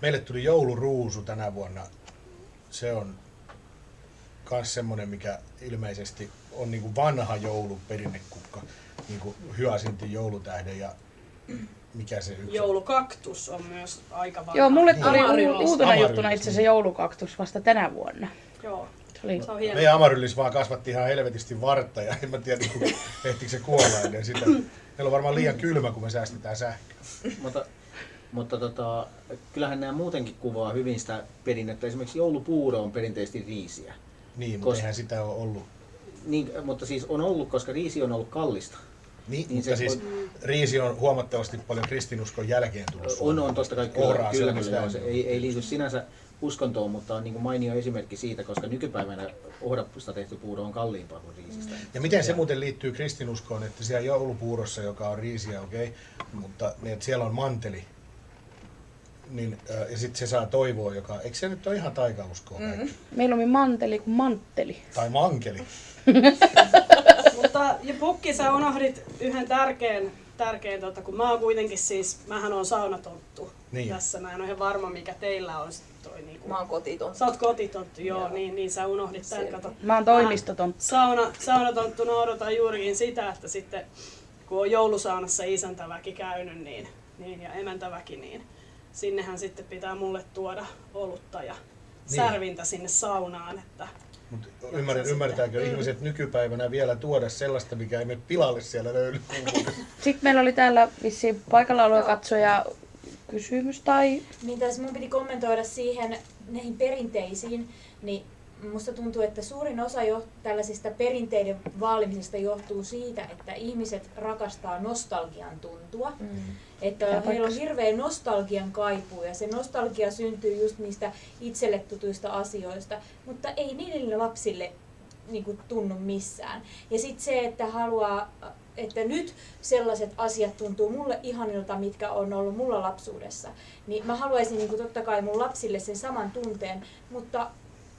S1: Meille tuli jouluruusu tänä vuonna. Se on myös semmoinen, mikä ilmeisesti on niin kuin vanha jouluperinnekukka. Niin kuin hyasintin joulutähden ja mikä se yksi?
S3: Joulukaktus on myös aika vanha.
S2: Joo, mulle tuli
S3: Amaryllis.
S2: u- uutena
S1: Amaryllis,
S2: juttuna itse asiassa
S1: niin.
S2: joulukaktus vasta tänä vuonna.
S3: Joo,
S2: Se oli
S3: se on hieno.
S1: Meidän Amaryllis vaan kasvatti ihan helvetisti vartta ja en mä tiedä, [laughs] ehtikö se kuolla ennen sitä. Meillä on varmaan liian kylmä, kun me säästetään sähköä.
S5: Mutta, mutta tota, kyllähän nämä muutenkin kuvaa hyvin sitä perinnettä. Esimerkiksi joulupuuro on perinteisesti riisiä.
S1: Niin, mutta
S5: Koska-
S1: eihän sitä ole ollut.
S5: Niin, mutta siis on ollut, koska riisi on ollut kallista.
S1: Niin,
S5: Niin
S1: mutta
S5: se
S1: siis
S5: on-
S1: riisi on huomattavasti paljon kristinuskon jälkeen tullut
S5: On, on totta kai kyllä,
S1: Ohraa
S5: kyllä, kyllä se ei, ei liity sinänsä uskontoon, mutta on niin kuin mainio esimerkki siitä, koska nykypäivänä ohrapusta tehty puuro on kalliimpaa kuin riisistä.
S1: Ja miten se muuten liittyy kristinuskoon, että siellä joulupuurossa, joka on riisiä, okei, okay, mutta niin, että siellä on manteli, niin, äh, ja sitten se saa toivoa, joka, eikö se nyt ole ihan taikauskoa mm.
S2: mieluummin manteli kuin mantteli.
S1: Tai mankeli. [laughs]
S3: Mutta ja Pukki, sä unohdit yhden tärkeän, tärkeän tota, kun mä oon kuitenkin siis, mähän on saunatonttu
S1: Niin.
S3: tässä. Mä en ole ihan varma, mikä teillä on toi niinku.
S6: Mä oon kotiton.
S3: Sä oot kotitonttu, joo,
S6: Joo.
S3: niin, niin sä unohdit tämän,
S6: Selvä.
S3: kato.
S2: Mä oon toimistoton.
S3: Sauna, saunatonttuna odotan juurikin sitä, että sitten kun on joulusaunassa isäntäväki käynyt niin, niin, ja emäntäväki, niin sinnehän sitten pitää mulle tuoda olutta ja
S1: Niin.
S3: särvintä sinne saunaan, että
S1: Mutta ymmär, ymmärtääkö ihmiset nykypäivänä vielä tuoda sellaista, mikä ei mene pilalle siellä löylykuuluudessa? [laughs]
S2: Sitten meillä oli täällä vissiin paikalla katsoja kysymys tai...
S4: Niin tässä mun piti kommentoida siihen näihin perinteisiin, niin musta tuntuu, että suurin osa jo tällaisista perinteiden vaalimisesta johtuu siitä, että ihmiset rakastaa nostalgian tuntua. Mm. Että heillä on hirveä nostalgian kaipuu ja se nostalgia syntyy just niistä itselle tutuista asioista, mutta ei niille lapsille niin kuin, tunnu missään. Ja sitten se, että haluaa, että nyt sellaiset asiat tuntuu mulle ihanilta, mitkä on ollut mulla lapsuudessa, niin mä haluaisin niin kuin, totta kai mun lapsille sen saman tunteen, mutta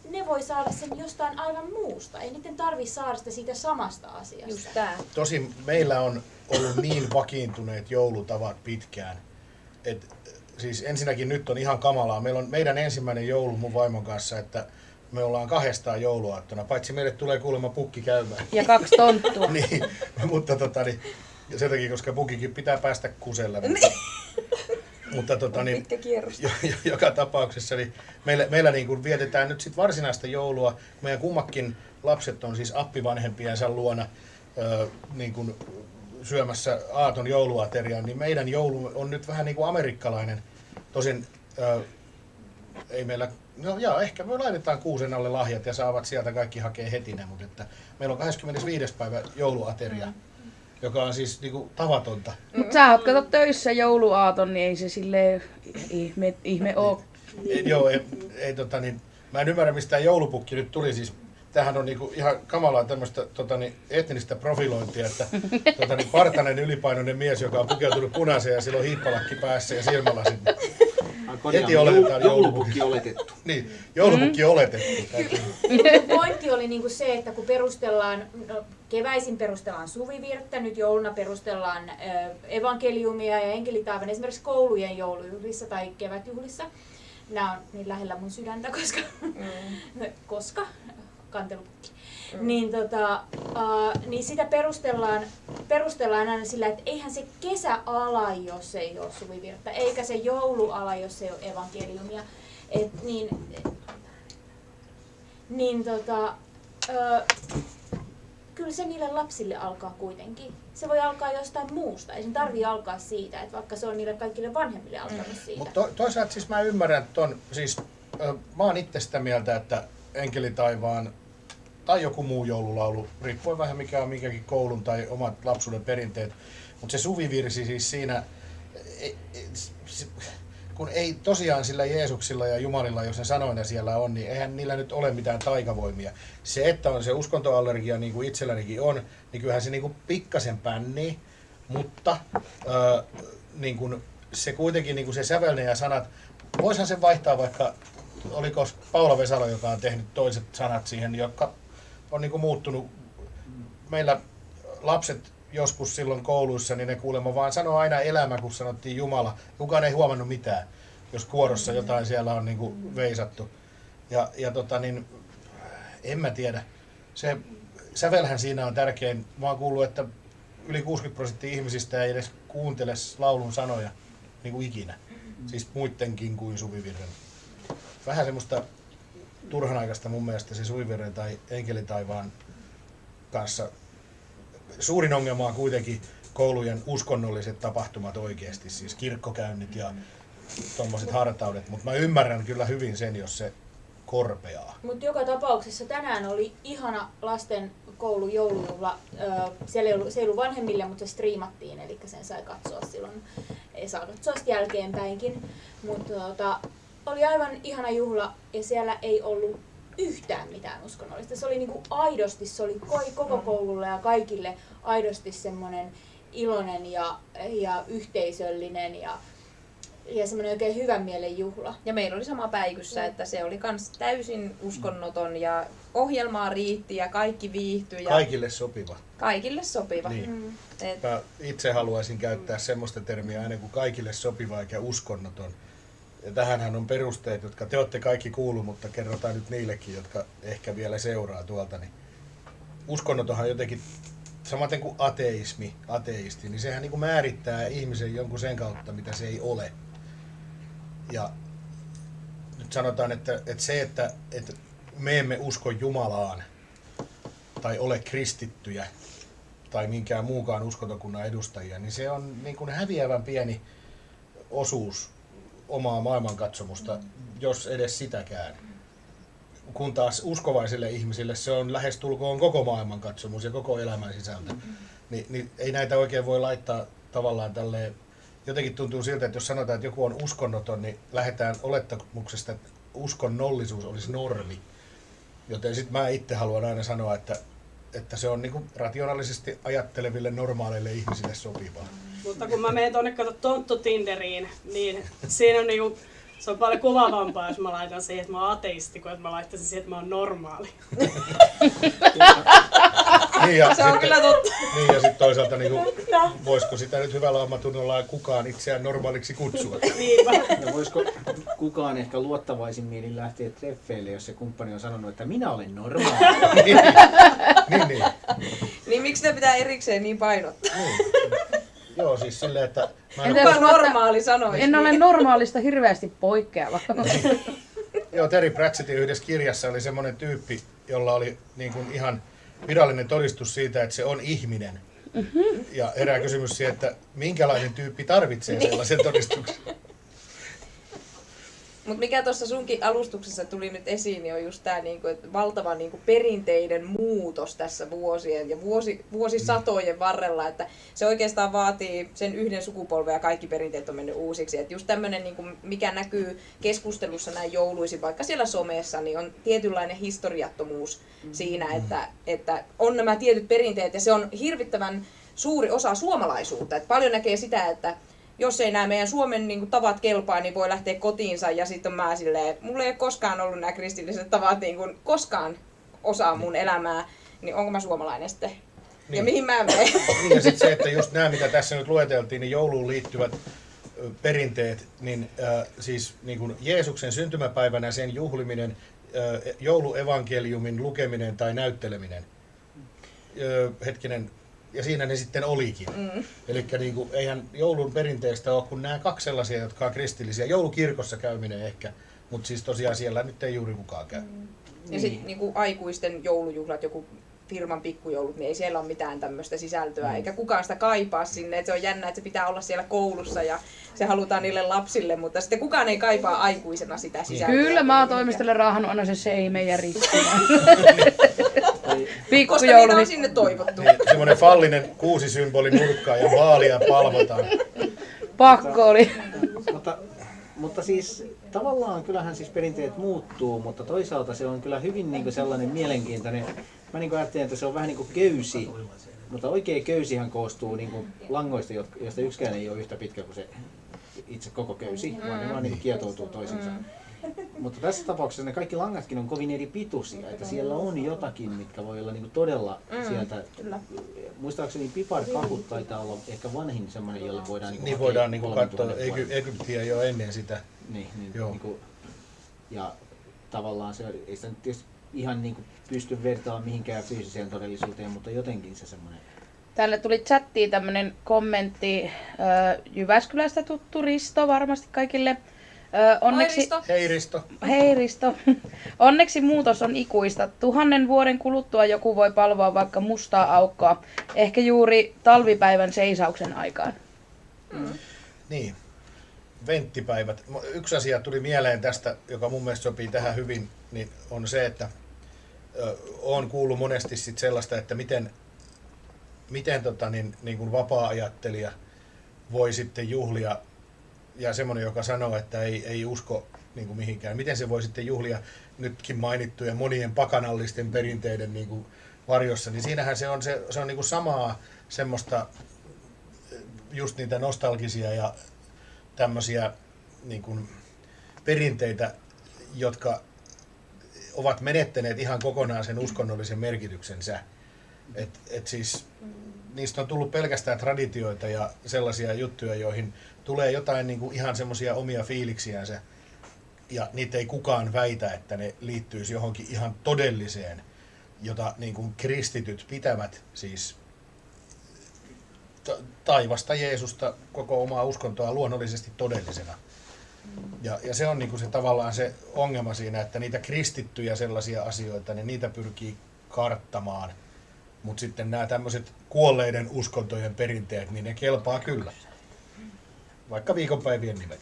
S4: ne voi saada sen jostain aivan muusta. Ei niiden tarvi saada sitä siitä samasta asiasta.
S6: Just tää.
S1: Tosin meillä on ollut niin vakiintuneet joulutavat pitkään. Et, siis ensinnäkin nyt on ihan kamalaa. Meillä on meidän ensimmäinen joulu mun vaimon kanssa, että me ollaan kahdestaan jouluaattona, paitsi meille tulee kuulemma pukki käymään.
S2: Ja kaksi tonttua. [laughs]
S1: niin, mutta tota, niin, ja sen takia, koska pukikin pitää päästä kuselle. [laughs] Mutta, mutta tota, niin, jo, jo, joka tapauksessa niin meillä, meillä niin kuin vietetään nyt sit varsinaista joulua. Meidän kummakin lapset on siis appivanhempiensa luona ö, niin kuin syömässä aaton jouluateriaan, niin meidän joulu on nyt vähän niin kuin amerikkalainen. Tosin ö, ei meillä, no joo, ehkä me laitetaan kuusen alle lahjat ja saavat sieltä kaikki hakea heti ne, mutta että meillä on 25. päivä jouluateria, joka on siis niin kuin tavatonta.
S2: Mutta sä oot kato töissä jouluaaton, niin ei se silleen ihme, ihme oo.
S1: Ei, joo, ei, ei tota niin, mä en ymmärrä mistä tämä joulupukki nyt tuli siis. Tämähän on niinku ihan kamalaa tämmöistä tota niin, etnistä profilointia, että tota niin, partanen ylipainoinen mies, joka on pukeutunut punaiseen ja sillä on hiippalakki päässä ja silmälasit. Heti oletetaan
S5: joulupukki oletettu. [laughs]
S1: Niin, joulupukki mm. oletettu. [laughs]
S4: Pointti oli niinku se, että kun perustellaan, no, keväisin perustellaan suvivirttä, nyt jouluna perustellaan ö, evankeliumia ja enkelitaivan esimerkiksi koulujen joulujuhlissa tai kevätjuhlissa. Nämä on niin lähellä mun sydäntä, koska, mm. [laughs] koska kantelupukki. Mm. Niin, tota, uh, niin sitä perustellaan, perustellaan aina sillä, että eihän se kesä ala, jos ei ole suvivirttä, eikä se joulu ala, jos ei ole evankeliumia. Et, niin, niin tota, ö, kyllä se niille lapsille alkaa kuitenkin. Se voi alkaa jostain muusta. Ei sen tarvii alkaa siitä, että vaikka se on niille kaikille vanhemmille alkanut siitä.
S1: Mutta to, toisaalta siis mä ymmärrän ton, siis ö, mä oon itse sitä mieltä, että Enkeli taivaan tai joku muu joululaulu, riippuen vähän mikä on minkäkin koulun tai omat lapsuuden perinteet. Mutta se suvivirsi siis siinä, ei, se, kun ei tosiaan sillä Jeesuksilla ja Jumalilla, jos ne sanoina siellä on, niin eihän niillä nyt ole mitään taikavoimia. Se, että on se uskontoallergia, niin kuin itsellänikin on, niin kyllähän se niin kuin pikkasen pännii, mutta ö, niin kuin se kuitenkin niin kuin se sävelne ja sanat, voisihan se vaihtaa vaikka, oliko Paula Vesalo, joka on tehnyt toiset sanat siihen, jotka on niin kuin muuttunut. Meillä lapset joskus silloin kouluissa, niin ne kuulemma vaan sanoo aina elämä, kun sanottiin Jumala. Kukaan ei huomannut mitään, jos kuorossa jotain siellä on niin kuin veisattu. Ja, ja tota niin, en mä tiedä. Se sävelhän siinä on tärkein. Mä oon kuullut, että yli 60 prosenttia ihmisistä ei edes kuuntele laulun sanoja niin kuin ikinä. Siis muittenkin kuin Suvivirren. Vähän semmoista turhanaikaista mun mielestä se Suvivirren tai Enkelitaivaan kanssa. Suurin ongelma on kuitenkin koulujen uskonnolliset tapahtumat oikeasti, siis kirkkokäynnit ja tuommoiset hartaudet, mutta mä ymmärrän kyllä hyvin sen, jos se korpeaa.
S4: Mutta joka tapauksessa tänään oli ihana lasten koulu joulujuhla. Siellä ei ollut, se ei ollut vanhemmille, mutta se striimattiin, eli sen sai katsoa silloin. Ei saa katsoa jälkeenpäinkin. Mutta tota, oli aivan ihana juhla ja siellä ei ollut yhtään mitään uskonnollista. Se oli niinku aidosti, se oli koi- koko koululle ja kaikille aidosti semmoinen iloinen ja, ja yhteisöllinen ja, ja semmoinen oikein hyvän mielen juhla.
S6: Ja meillä oli sama päikyssä, että se oli kans täysin uskonnoton ja ohjelmaa riitti ja kaikki viihtyi ja
S1: Kaikille sopiva.
S6: kaikille sopiva.
S1: Niin.
S4: Mm.
S6: Et,
S1: Mä itse haluaisin käyttää semmoista termiä aina kuin kaikille sopiva eikä uskonnoton. Ja tähänhän on perusteet, jotka te olette kaikki kuullut, mutta kerrotaan nyt niillekin, jotka ehkä vielä seuraa tuolta. Niin uskonnotonhan jotenkin, samaten kuin ateismi, ateisti, niin sehän niin kuin määrittää ihmisen jonkun sen kautta, mitä se ei ole. Ja nyt sanotaan, että, että se, että, että me emme usko Jumalaan tai ole kristittyjä tai minkään muukaan uskontokunnan edustajia, niin se on niin kuin häviävän pieni osuus omaa maailmankatsomusta, jos edes sitäkään. Kun taas uskovaisille ihmisille se on lähestulkoon koko maailmankatsomus ja koko elämän sisältö. Ni, niin ei näitä oikein voi laittaa tavallaan tälleen, jotenkin tuntuu siltä, että jos sanotaan, että joku on uskonnoton, niin lähdetään olettamuksesta, että uskonnollisuus olisi normi. Joten sitten mä itse haluan aina sanoa, että, että se on niinku rationaalisesti ajatteleville normaaleille ihmisille sopivaa.
S3: Mutta kun mä menen tonne kato Tonttu Tinderiin, niin siinä on niinku, se on paljon kuvaavampaa, jos mä laitan siihen, että mä oon ateisti, kuin että mä laittaisin siihen, että mä oon normaali. [laughs]
S1: Niin ja
S6: Se on kyllä totta.
S1: Niin ja sitten toisaalta niinku, voisiko sitä nyt hyvällä omatunnolla kukaan itseään normaaliksi kutsua?
S3: Niinpä.
S5: No voisiko kukaan ehkä luottavaisin mielin lähteä treffeille, jos se kumppani on sanonut, että minä olen normaali. [laughs]
S1: niin, niin, niin.
S6: Niin miksi ne pitää erikseen niin painottaa?
S1: niin. Joo, siis silleen, että mä en,
S6: Kuka normaali sanoisi?
S2: En ole normaalista hirveästi poikkeava.
S1: Joo, Terry Pratchettin yhdessä kirjassa oli semmoinen tyyppi, jolla oli niin kuin ihan virallinen todistus siitä, että se on ihminen. Mm-hmm. Ja herää kysymys siihen, että minkälainen tyyppi tarvitsee sellaisen todistuksen.
S6: Mutta mikä tuossa sunkin alustuksessa tuli nyt esiin, niin on just tämä niinku, että valtava niinku, perinteiden muutos tässä vuosien ja vuosi, vuosisatojen varrella, että se oikeastaan vaatii sen yhden sukupolven ja kaikki perinteet on mennyt uusiksi. Et just tämmöinen, niinku, mikä näkyy keskustelussa näin jouluisin, vaikka siellä somessa, niin on tietynlainen historiattomuus siinä, että, että on nämä tietyt perinteet ja se on hirvittävän suuri osa suomalaisuutta. Et paljon näkee sitä, että jos ei nämä meidän Suomen niin kuin, tavat kelpaa, niin voi lähteä kotiinsa ja sitten mä silleen, mulla ei ole koskaan ollut nämä kristilliset tavat niin kuin, koskaan osa mun elämää, niin onko mä suomalainen sitten? Niin. Ja
S1: Niin.
S6: mihin mä menen? [laughs]
S1: Niin ja sitten se, että just nämä, mitä tässä nyt lueteltiin, niin jouluun liittyvät perinteet, niin äh, siis niin kuin Jeesuksen syntymäpäivänä sen juhliminen, äh, jouluevankeliumin lukeminen tai näytteleminen. Ö, hetkinen, ja siinä ne sitten olikin. Mm. Eli niin eihän joulun perinteestä ole kuin nämä kaksi sellaisia, jotka on kristillisiä. Joulukirkossa käyminen ehkä, mutta siis tosiaan siellä nyt ei juuri kukaan käy. Mm.
S6: Ja sitten niin aikuisten joulujuhlat, joku firman pikkujoulut, niin ei siellä ole mitään tämmöistä sisältöä, eikä kukaan sitä kaipaa sinne. Et se on jännä, että se pitää olla siellä koulussa ja se halutaan niille lapsille, mutta sitten kukaan ei kaipaa aikuisena sitä sisältöä.
S2: Kyllä mä oon toimistolle raahannut aina se seimen ja ristin.
S5: Tai
S6: Koska on sinne toivottu.
S1: Niin, semmoinen fallinen kuusisymboli nurkkaa ja vaalia palvotaan.
S2: Pakko oli.
S5: mutta, mutta siis tavallaan kyllähän siis perinteet muuttuu, mutta toisaalta se on kyllä hyvin niin sellainen mielenkiintoinen. Mä niin ajattelen, että se on vähän niin kuin köysi, mutta oikea köysihän koostuu niin kuin langoista, joista yksikään ei ole yhtä pitkä kuin se itse koko köysi, vaan ne vaan niin kuin kietoutuu toisiinsa. Mutta tässä tapauksessa ne kaikki langatkin on kovin eri pituisia, että siellä on jotakin, mitkä voi olla niinku todella sieltä.
S6: kyllä.
S5: Muistaakseni piparkakut taitaa olla ehkä vanhin semmoinen, jolle voidaan niinku
S1: Niin
S5: hakea
S1: voidaan niinku
S5: kolmen
S1: katsoa Egy- Egyptiä jo ennen sitä.
S5: Niin, niin,
S1: Joo.
S5: niinku, ja tavallaan se ei sitä nyt tietysti ihan niinku pysty vertaamaan mihinkään fyysiseen todellisuuteen, mutta jotenkin se semmoinen.
S2: Tänne tuli chattiin tämmönen kommentti Jyväskylästä tuttu Risto varmasti kaikille. Ö, onneksi,
S6: Risto.
S1: Hei Risto.
S2: Hei Risto. [laughs] Onneksi muutos on ikuista. Tuhannen vuoden kuluttua joku voi palvoa vaikka mustaa aukkoa. Ehkä juuri talvipäivän seisauksen aikaan.
S1: Niin. Venttipäivät. Yksi asia tuli mieleen tästä, joka mun mielestä sopii tähän hyvin, niin on se, että on kuullut monesti sit sellaista, että miten, miten tota, niin, niin kuin vapaa-ajattelija voi sitten juhlia, ja semmoinen, joka sanoo, että ei, ei usko niin kuin mihinkään, miten se voi sitten juhlia nytkin mainittujen monien pakanallisten perinteiden niin kuin varjossa, niin siinähän se on, se, se on niin kuin samaa semmoista just niitä nostalgisia ja tämmöisiä niin kuin perinteitä, jotka ovat menettäneet ihan kokonaan sen uskonnollisen merkityksensä. Et, et siis niistä on tullut pelkästään traditioita ja sellaisia juttuja, joihin tulee jotain niin kuin ihan semmoisia omia fiiliksiänsä. Ja niitä ei kukaan väitä, että ne liittyisi johonkin ihan todelliseen, jota niin kuin kristityt pitävät siis ta- taivasta Jeesusta, koko omaa uskontoa luonnollisesti todellisena. Ja, ja se on niin kuin se tavallaan se ongelma siinä, että niitä kristittyjä sellaisia asioita, niin niitä pyrkii karttamaan. Mutta sitten nämä tämmöiset kuolleiden uskontojen perinteet, niin ne kelpaa kyllä. Vaikka viikonpäivien nimet.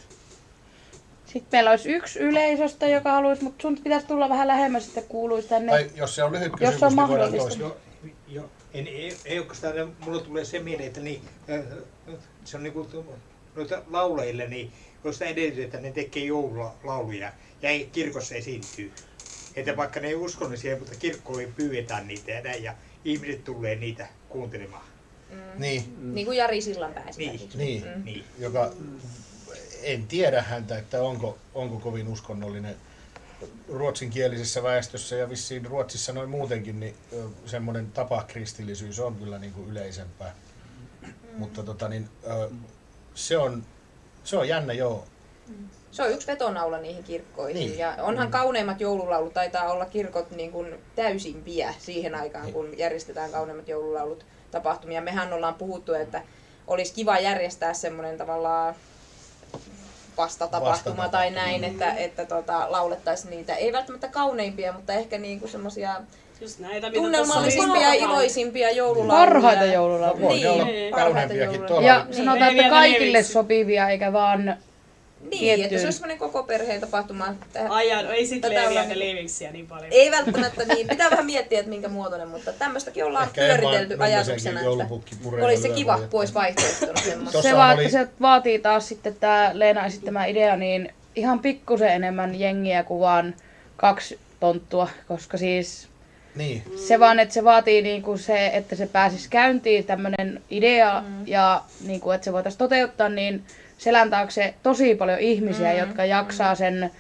S2: Sitten meillä olisi yksi yleisöstä, joka haluaisi, mutta sun pitäisi tulla vähän lähemmäs, että kuuluisi tänne.
S1: Tai jos se on lyhyt
S2: Jos
S1: kysymys,
S2: se on
S1: niin voidaan
S2: mahdollista.
S1: toista.
S7: Jo, jo, en, ei, ei oikeastaan, mulla tulee se mieleen, että niin, äh, se on niin kuin noita laulajille, niin jos sitä edellytetään, että ne tekee joululauluja ja ei kirkossa esiintyy. Että vaikka ne ei uskonnollisia, mutta kirkkoihin pyydetään niitä ja näin, ja ihmiset tulee niitä kuuntelemaan.
S1: Niin,
S6: Niin kuin Jari Sillanpää esimerkiksi.
S1: niin,
S6: Mm.
S7: Niin.
S1: joka en tiedä häntä, että onko, onko kovin uskonnollinen ruotsinkielisessä väestössä ja vissiin Ruotsissa noin muutenkin, niin semmoinen tapa kristillisyys on kyllä niin kuin yleisempää. Mutta tota, niin, ö, se, on, se on jännä, joo.
S6: Se on yksi vetonaula niihin kirkkoihin.
S1: Niin.
S6: Ja onhan kauneimmat joululaulut, taitaa olla kirkot niin kuin täysimpiä siihen aikaan,
S1: Niin.
S6: kun järjestetään kauneimmat joululaulut tapahtumia. Mehän ollaan puhuttu, että olisi kiva järjestää semmoinen tavallaan vastatapahtuma
S1: Vastatapahtuma.
S6: tai näin, että, että tota, laulettaisiin niitä, ei välttämättä kauneimpia, mutta ehkä niinku semmoisia
S3: Just näitä, mitä
S6: tunnelmallisimpia ja iloisimpia joululauluja.
S2: Parhaita joululauluja.
S1: voi ne olla
S3: Niin.
S1: kauneampiakin
S6: Parhaita
S1: tuolla.
S2: Ja
S1: oli-
S2: sanotaan,
S3: Niin.
S2: että kaikille sopivia, eikä vaan
S6: Niin, että
S2: tiettyyn.
S6: se olisi semmoinen koko perheen tapahtuma. Tähän-
S3: Ai jaa, no ei sit
S6: Tätä
S3: leviä
S6: ollaan
S3: ne
S6: niinku-
S3: liiviksiä niin paljon.
S6: Ei välttämättä niin. Pitää vähän miettiä, että minkä muotoinen, mutta tämmöistäkin ollaan
S1: Ehkä
S6: pyöritelty ajatuksena, että olisi se kiva, kun olisi vaihtoehtona semmoista.
S2: Se, vaan,
S1: oli-
S2: että se vaatii taas sitten tämä Leena esittämä idea, niin ihan pikkusen enemmän jengiä kuin vaan kaksi tonttua, koska siis
S1: Niin,
S2: se vaan, että se vaatii niinku se, että se pääsisi käyntiin tämmöinen idea mm. ja niinku, että se voitaisiin toteuttaa, niin selän taakse tosi paljon ihmisiä, mm. jotka jaksaa sen ö,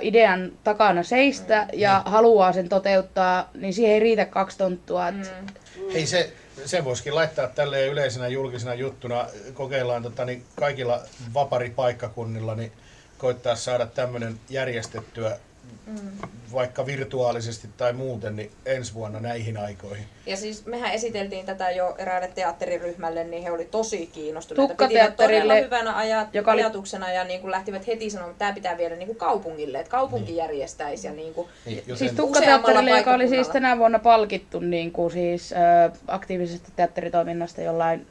S2: idean takana seistä ja haluaa sen toteuttaa, niin siihen ei riitä kaksi tonttua. Et,
S1: Ei se, se voisikin laittaa tälleen yleisenä julkisena juttuna. Kokeillaan tota, niin kaikilla vaparipaikkakunnilla, niin koittaa saada tämmöinen järjestettyä vaikka virtuaalisesti tai muuten, niin ensi vuonna näihin aikoihin.
S6: Ja siis mehän esiteltiin tätä jo eräälle teatteriryhmälle, niin he oli tosi kiinnostuneita. Pitivät todella hyvänä aja-
S2: joka oli-
S6: ajatuksena ja niin kuin lähtivät heti sanomaan, että tämä pitää viedä niin kuin kaupungille, että kaupunki järjestäisi. Ja niin kuin,
S1: Niin, joten,
S2: Siis Tukkateatterille, joka oli siis tänä vuonna palkittu niin kuin siis, ö, aktiivisesta teatteritoiminnasta jollain,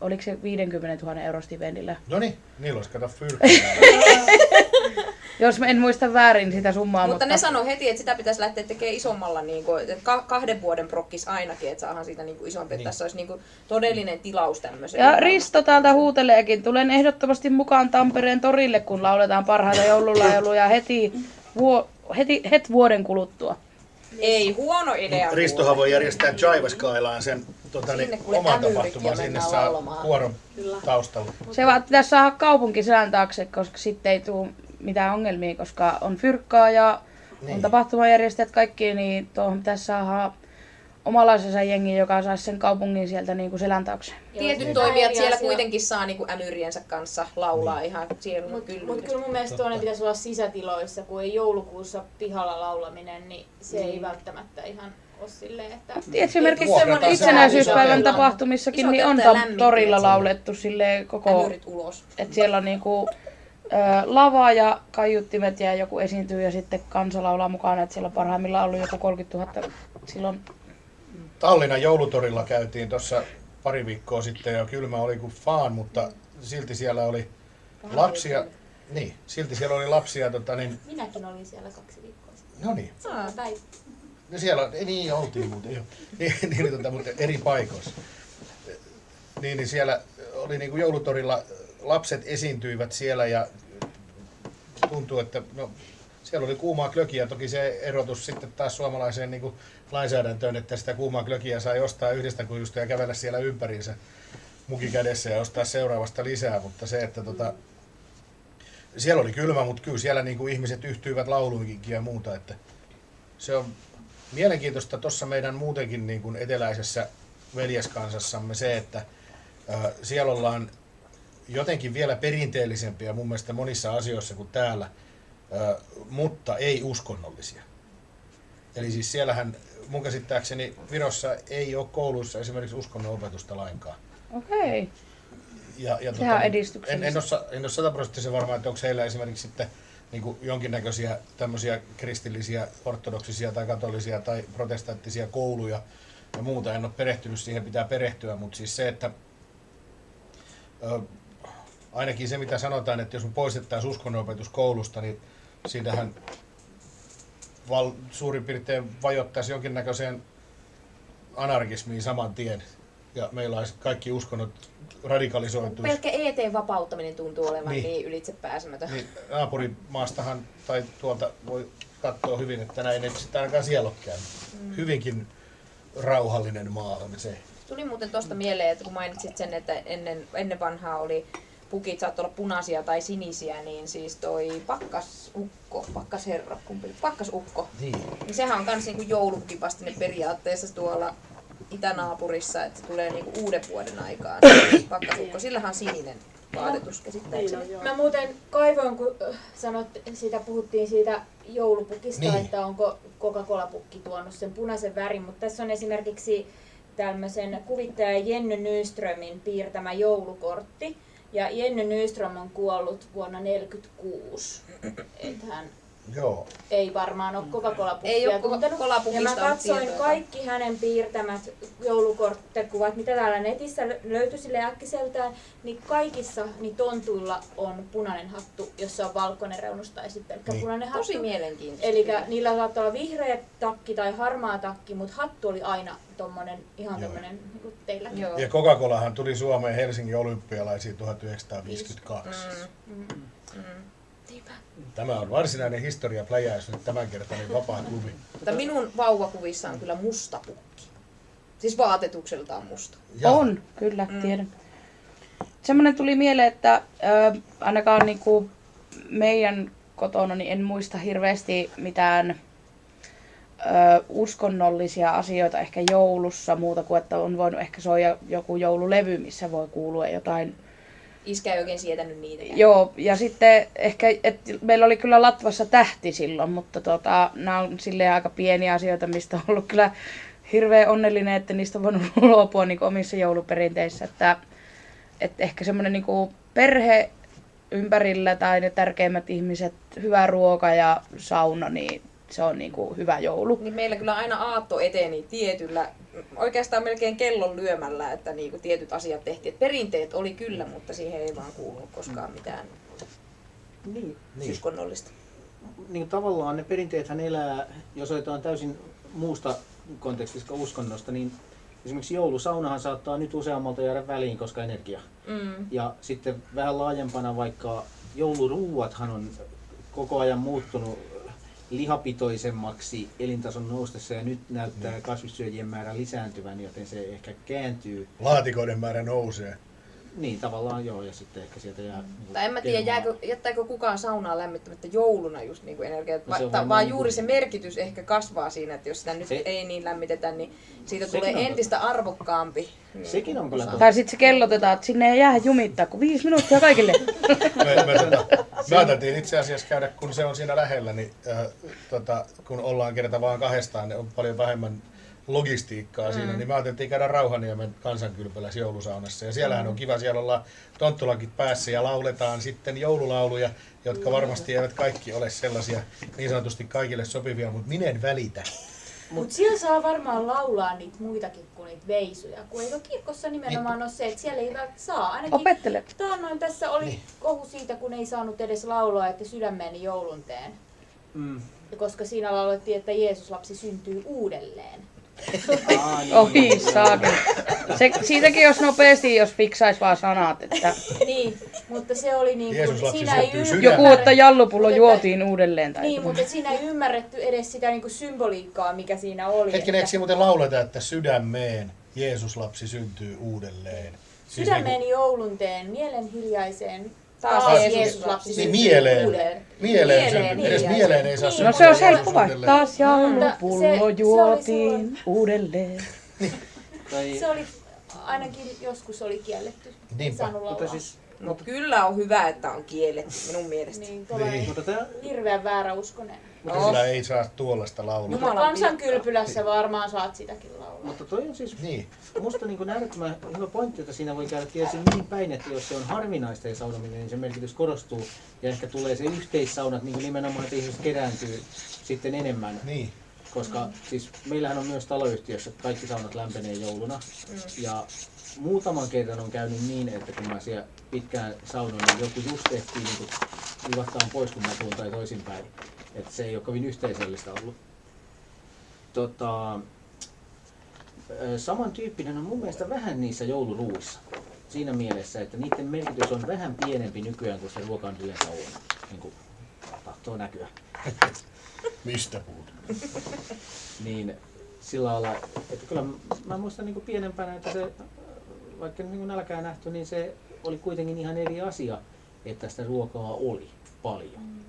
S2: oliko se 50 000 euro stipendillä?
S1: no niin, niillä olisi kato. [laughs]
S2: Jos mä en muista väärin sitä summaa,
S6: mutta,
S2: mutta,
S6: ne sanoi heti, että sitä pitäisi lähteä tekemään isommalla, niin kuin, että ka- kahden vuoden prokkis ainakin, että saadaan siitä niin kuin isompi.
S1: Niin.
S6: Että tässä olisi niin kuin todellinen tilaus tämmöiseen.
S2: Ja Risto täältä huuteleekin, tulen ehdottomasti mukaan Tampereen torille, kun lauletaan parhaita joululauluja heti, vuo, heti het vuoden kuluttua.
S6: Ei huono idea.
S1: Ristohan voi järjestää Jaivaskailaan sen tota, niin, oman tapahtuman. Sinne saa kuoron taustalla.
S2: Se vaan pitäisi saada kaupunki selän taakse, koska sitten ei tule mitään ongelmia, koska on fyrkkaa ja niin.
S1: Niin.
S2: on tapahtumajärjestäjät kaikki, niin tuohon pitäisi saada omalaisensa jengi, joka saisi sen kaupungin sieltä niin kuin selän taakse.
S6: Tietyt toimijat siellä kuitenkin saa niinku ämyriensä kanssa laulaa
S1: Niin.
S6: ihan siellä
S4: Mutta
S6: kyllä.
S4: mut kyllä mun mielestä toinen pitäisi olla sisätiloissa, kun ei joulukuussa pihalla laulaminen, niin se ei välttämättä ihan ole silleen, että...
S2: Esimerkiksi semmoinen
S1: se
S2: itsenäisyyspäivän tapahtumissakin niin on torilla laulettu silleen koko...
S6: Ämyrit ulos.
S2: Että siellä on niinku lava ja kaiuttimet ja joku esiintyy ja sitten kansa laulaa mukana. Että siellä on parhaimmillaan ollut joku 30 000 silloin.
S1: Tallinnan joulutorilla käytiin tuossa pari viikkoa sitten ja kylmä oli kuin faan, mutta silti siellä oli lapsia. Niin, silti siellä oli lapsia, tota, niin,
S4: Minäkin olin siellä kaksi viikkoa sitten.
S1: no niin, no siellä, ei, niin oltiin muuten jo, [laughs] niin, niin, tota, mutta eri paikoissa. Niin, niin siellä oli niin kuin joulutorilla, lapset esiintyivät siellä ja tuntuu, että no, siellä oli kuumaa klökiä. Toki se erotus sitten taas suomalaiseen niin kuin lainsäädäntöön, että sitä kuumaa klökiä sai ostaa yhdestä kujusta ja kävellä siellä ympäriinsä muki kädessä ja ostaa seuraavasta lisää, mutta se, että tota, siellä oli kylmä, mutta kyllä siellä niin kuin ihmiset yhtyivät lauluihinkin ja muuta, että se on mielenkiintoista tuossa meidän muutenkin niin kuin eteläisessä veljeskansassamme se, että ää, siellä ollaan jotenkin vielä perinteellisempiä mun mielestä monissa asioissa kuin täällä, ää, mutta ei uskonnollisia. Eli siis siellähän mun käsittääkseni Virossa ei ole kouluissa esimerkiksi uskonnon opetusta lainkaan.
S2: Okei.
S1: Ja, ja
S2: Sehän on
S1: en, en, ole, en ole sataprosenttisen varma, että onko heillä esimerkiksi sitten niin kuin jonkinnäköisiä tämmöisiä kristillisiä, ortodoksisia tai katolisia tai protestanttisia kouluja ja muuta. En ole perehtynyt siihen, pitää perehtyä, mutta siis se, että ö, ainakin se mitä sanotaan, että jos me poistettaisiin uskonnonopetus koulusta, niin siitähän val, suurin piirtein vajottaisi jonkinnäköiseen anarkismiin saman tien. Ja meillä olisi kaikki uskonnot radikalisoituisi.
S6: Pelkkä ET-vapauttaminen tuntuu olevan
S1: Niin.
S6: niin, niin ylitsepääsemätön.
S1: Niin naapurimaastahan tai tuolta voi katsoa hyvin, että näin ei sitten ainakaan siellä ole käynyt.
S6: Mm.
S1: Hyvinkin rauhallinen maa on se.
S6: Tuli muuten tuosta mieleen, että kun mainitsit sen, että ennen, ennen vanhaa oli pukit saattoi olla punaisia tai sinisiä, niin siis toi pakkasukko, pakkasherra, kumpi, pakkasukko,
S1: Niin.
S6: niin sehän on kans niinku joulupukipastinen periaatteessa tuolla itänaapurissa, että se tulee niinku uuden vuoden aikaan. Pakkasukko, sillähän on sininen vaatetus
S3: Niin
S6: käsittääkseni.
S3: joo.
S4: Mä muuten kaivoin, kun äh, sanot, siitä puhuttiin siitä joulupukista,
S1: Niin.
S4: niin. että onko Coca-Cola-pukki tuonut sen punaisen värin, mutta tässä on esimerkiksi tämmöisen kuvittaja Jenny Nyströmin piirtämä joulukortti. Ja Jenny Nyström on kuollut vuonna 1946. Että hän
S1: Joo.
S4: ei varmaan ole Coca-Cola-pukkia
S6: Ei. Coca-Cola-pukista
S4: Ja mä
S6: ole
S4: katsoin
S6: tietoa.
S4: kaikki hänen piirtämät joulukorttikuvat, mitä täällä netissä lö- löytyi sille äkkiseltään, niin kaikissa niin tontuilla on punainen hattu, jossa on valkoinen reunus tai sitten pelkkä
S1: Niin.
S4: punainen hattu.
S6: Tosi mielenkiintoista.
S4: Eli niillä saattaa olla vihreä takki tai harmaa takki, mutta hattu oli aina tommonen, ihan
S1: Joo.
S4: tommonen niin kuin teilläkin.
S6: Joo.
S1: Ja Coca-Colahan tuli Suomeen Helsingin olympialaisiin 1952.
S6: Mm, mm.
S1: Tämä on varsinainen historiapläjäys nyt tämänkertainen vapaa klubi.
S6: Mutta minun vauvakuvissa on kyllä musta pukki. Siis vaatetukseltaan musta.
S1: Ja
S2: On, kyllä,
S6: Mm.
S2: tiedän. Semmoinen tuli mieleen, että ö, ainakaan niinku meidän kotona niin en muista hirveästi mitään ö, uskonnollisia asioita ehkä joulussa muuta kuin, että on voinut ehkä soida joku joululevy, missä voi kuulua jotain.
S6: Iskä ei oikein sietänyt niitä.
S2: Joo, ja sitten ehkä, et meillä oli kyllä Latvassa tähti silloin, mutta tota, nämä on silleen aika pieniä asioita, mistä on ollut kyllä hirveän onnellinen, että niistä on voinut [laughs] luopua niin omissa jouluperinteissä. Että, että ehkä semmoinen niin perhe ympärillä tai ne tärkeimmät ihmiset, hyvä ruoka ja sauna, niin se on niin kuin hyvä joulu.
S6: Niin meillä kyllä aina aatto eteni tietyllä, oikeastaan melkein kellon lyömällä, että niinku tietyt asiat tehtiin. Et perinteet oli kyllä, mutta siihen ei vaan kuulunut koskaan mitään
S5: Niin,
S1: Niin.
S6: uskonnollista.
S5: niin tavallaan ne perinteethän elää, jos otetaan täysin muusta kontekstista kuin uskonnosta, niin esimerkiksi joulusaunahan saattaa nyt useammalta jäädä väliin, koska energia.
S6: Mm.
S5: Ja sitten vähän laajempana vaikka jouluruuathan on koko ajan muuttunut lihapitoisemmaksi elintason noustessa ja nyt näyttää kasvissyöjien määrä lisääntyvän, joten se ehkä kääntyy.
S1: laatikoiden määrä nousee.
S5: Niin tavallaan joo, ja sitten ehkä sieltä jää... niinku
S6: Tai en mä tiedä,
S5: kermaa.
S6: jääkö, jättääkö kukaan saunaa lämmittämättä jouluna just niin kuin energiaa.
S5: No
S6: Va- vaan
S5: niin
S6: juuri se merkitys ehkä kasvaa siinä, että jos sitä nyt
S5: Se-
S6: ei niin lämmitetä, niin siitä
S5: Sekin
S6: tulee
S5: on
S6: entistä arvokkaampi. niin
S5: Sekin on kyllä totta.
S2: Tai sitten se kellotetaan, että sinne ei jää jumittaa, kun viisi minuuttia kaikille. [laughs]
S1: Me, me, me ajateltiin itse asiassa käydä, kun se on siinä lähellä, niin äh, tota, kun ollaan kerta vaan kahdestaan, niin on paljon vähemmän logistiikkaa siinä, niin me ajateltiin käydä Rauhaniemen kansankylpälässä joulusaunassa. Ja siellähän on kiva, siellä ollaan tonttulakit päässä ja lauletaan sitten joululauluja, jotka varmasti eivät kaikki ole sellaisia niin sanotusti kaikille sopivia, mutta minä en välitä.
S4: Mutta siellä saa varmaan laulaa niitä muitakin kuin niitä veisuja, kun eikö kirkossa nimenomaan ole se, että siellä ei välttämättä saa. Ainakin
S2: Opettele.
S4: taannoin tässä oli
S1: Niin.
S4: kohu siitä, kun ei saanut edes laulaa, että sydämeeni joulun teen.
S5: Mm.
S4: Koska siinä laulettiin, että Jeesus lapsi syntyy uudelleen.
S5: Aa, niin,
S2: Ohi
S5: niin,
S2: saakin. Se, siitäkin jos nopeasti, jos fiksais vaan sanat, että
S4: Niin, mutta se oli niin
S1: Jeesus
S4: kuin,
S1: lapsi
S4: siinä ei ymmärretty-
S1: sydämeen.
S2: joku, että jallupullo
S4: Mutta-
S2: juotiin uudelleen. Tai
S4: Niin, mutta siinä ei ymmärretty edes sitä niin kuin symboliikkaa, mikä siinä oli.
S1: Hetkinen, eikö siinä muuten lauleta, että sydämeen Jeesus lapsi syntyy uudelleen? Siis
S4: Sydämeeni joulun teen, mielen hiljaiseen.
S6: Taas
S4: Taas
S6: Jeesus
S4: Jeesus
S6: lapsi
S1: Niin
S4: syntyy
S1: mieleen.
S4: uudelleen.
S1: Mieleen,
S6: Mieleen,
S1: syntyy. Edes
S6: niin.
S1: mieleen ei saa
S4: Niin.
S2: No se on helppo vai?
S1: uudelleen.
S2: Taas
S4: se oli
S2: juotiin uudelleen.
S5: Tai,
S4: Se oli, ainakin joskus oli kielletty.
S1: Niinpä.
S5: mutta siis,
S6: Mutta kyllä on hyvä, että on kielletty minun mielestä.
S4: Niin,
S1: Niin.
S5: mutta tämä
S4: hirveän uskonen.
S1: Kyllä ei saa tuollaista laulaa.
S6: Jumala-
S4: Kansankylpylässä varmaan saat sitäkin laulaa.
S5: Mutta toi on siis
S1: Niin.
S5: musta niin äärettömän hyvä pointti, että siinä voi käydä tietysti niin päin, että jos se on harvinaista ja saunominen, niin se merkitys korostuu ja ehkä tulee se yhteissaunat niin kuin nimenomaan, että ihmiset kerääntyy sitten enemmän.
S1: Niin.
S5: Koska siis meillähän on myös taloyhtiössä, että kaikki saunat lämpenee jouluna. Ja muutaman kerran on käynyt niin, että kun mä siellä pitkään saunoin, niin joku just ehtii niin kuin livahtaa pois, kun mä tuun tai toisinpäin. Että se ei ole kovin yhteisöllistä ollut. Tota, samantyyppinen on mun mielestä vähän niissä jouluruuissa. Siinä mielessä, että niiden merkitys on vähän pienempi nykyään kuin se ruoka on yleensä on. Niin kuin tahtoo näkyä.
S1: Mistä puhut?
S5: niin sillä lailla, että kyllä mä muistan niin kuin pienempänä, että se, vaikka niin kuin nälkää nähty, niin se oli kuitenkin ihan eri asia, että sitä ruokaa oli paljon.
S4: Mun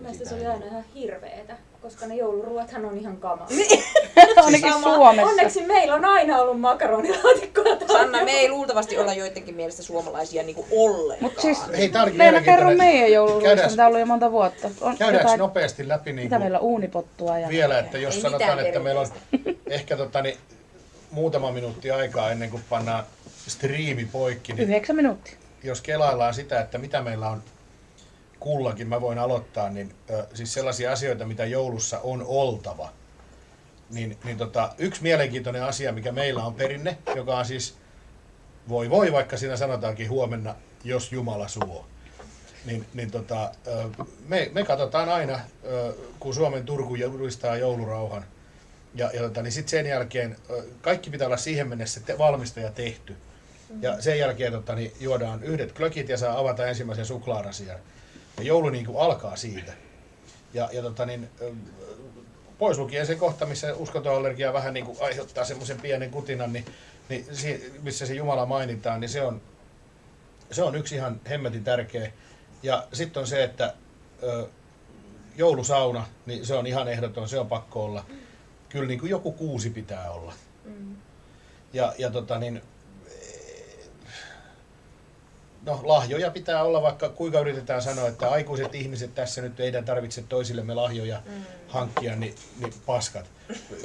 S4: mielestä se oli aina ihan hirveetä, koska ne jouluruothan on ihan kamaa.
S2: Ainakin [laughs] Suomessa.
S4: Onneksi meillä on aina ollut makaronilaatikkoa
S6: Sanna, me ei luultavasti olla joidenkin mielestä suomalaisia niinku ollenkaan.
S2: Mut siis
S1: Hei, tää olikin
S2: meillä kerro meidän mitä on ollut jo monta vuotta. On
S1: Käydäänkö
S2: jotain,
S1: nopeasti läpi niin
S2: mitä
S1: kuin
S2: meillä on uunipottua ja...
S1: vielä, että jos
S6: Ei
S1: sanotaan, että meillä on ehkä tota, niin, muutama minuutti aikaa ennen kuin pannaan striimi poikki, niin
S2: Yhdeksän minuuttia.
S1: jos kelaillaan sitä, että mitä meillä on kullakin, mä voin aloittaa, niin ö, siis sellaisia asioita, mitä joulussa on oltava. Niin, niin tota, yksi mielenkiintoinen asia, mikä meillä on perinne, joka on siis, voi voi, vaikka siinä sanotaankin huomenna, jos Jumala suo. Niin, niin tota, ö, me, me katsotaan aina, ö, kun Suomen Turku julistaa joulurauhan, ja, ja tota, niin sitten sen jälkeen kaikki pitää olla siihen mennessä te, valmista ja tehty. Ja sen jälkeen tota, niin juodaan yhdet klökit ja saa avata ensimmäisen suklaarasian. Ja joulu niin kuin alkaa siitä. Ja, ja tota, niin, pois lukien se kohta, missä uskontoallergia vähän niin kuin aiheuttaa semmoisen pienen kutinan, niin, niin si, missä se Jumala mainitaan, niin se on, se on yksi ihan hemmetin tärkeä. Ja sitten on se, että ö, joulusauna, niin se on ihan ehdoton, se on pakko olla. Kyllä niin kuin joku kuusi pitää olla. Ja, ja tota niin, no lahjoja pitää olla, vaikka kuinka yritetään sanoa, että aikuiset ihmiset tässä nyt teidän tarvitse toisillemme lahjoja mm. hankkia, niin, niin paskat.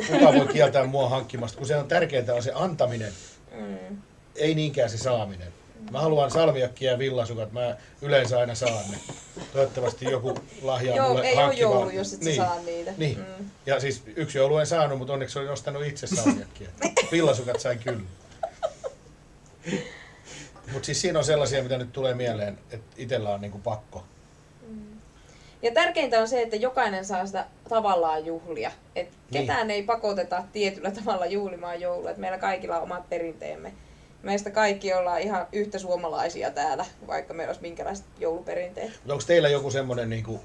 S1: Kuka voi kieltää mua hankkimasta, kun se on tärkeintä on se antaminen,
S6: Mm.
S1: ei niinkään se saaminen. Mä haluan salmiakkia ja villasukat, mä yleensä aina saan ne. Toivottavasti joku lahjaa
S6: Joo,
S1: mulle
S6: ei ole
S1: hankkimaan.
S6: joulu, jos et sä saa niitä.
S1: Niin.
S6: Mm.
S1: Ja siis yksi joulu en saanut, mutta onneksi olin ostanut itse salmiakkia. [laughs] Villasukat sain kyllä. Mutta siis siinä on sellaisia, mitä nyt tulee mieleen, että itsellä on niinku pakko.
S6: Ja tärkeintä on se, että jokainen saa sitä tavallaan juhlia. Et
S1: Niin.
S6: ketään ei pakoteta tietyllä tavalla juhlimaan joulua. Et meillä kaikilla on omat perinteemme. Meistä kaikki ollaan ihan yhtä suomalaisia täällä, vaikka meillä olisi minkälaiset jouluperinteet.
S1: Mutta onko teillä joku semmoinen, niinku,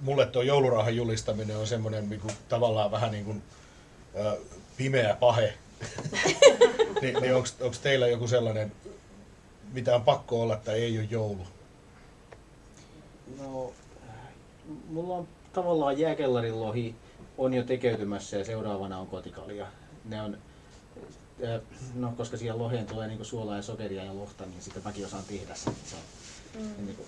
S1: mulle tuo joulurauhan julistaminen on semmoinen niinku, tavallaan vähän niin kuin ö, pimeä pahe. [laughs] niin niin onko teillä joku sellainen, mitä on pakko olla tai ei ole joulu?
S5: No, mulla on tavallaan jääkellarin lohi on jo tekeytymässä ja seuraavana on kotikalja. Ne on, no koska siihen loheen tulee niinku suolaa ja sokeria ja lohta, niin sitten mäkin osaan tehdä sen. Se on, mm. niinku,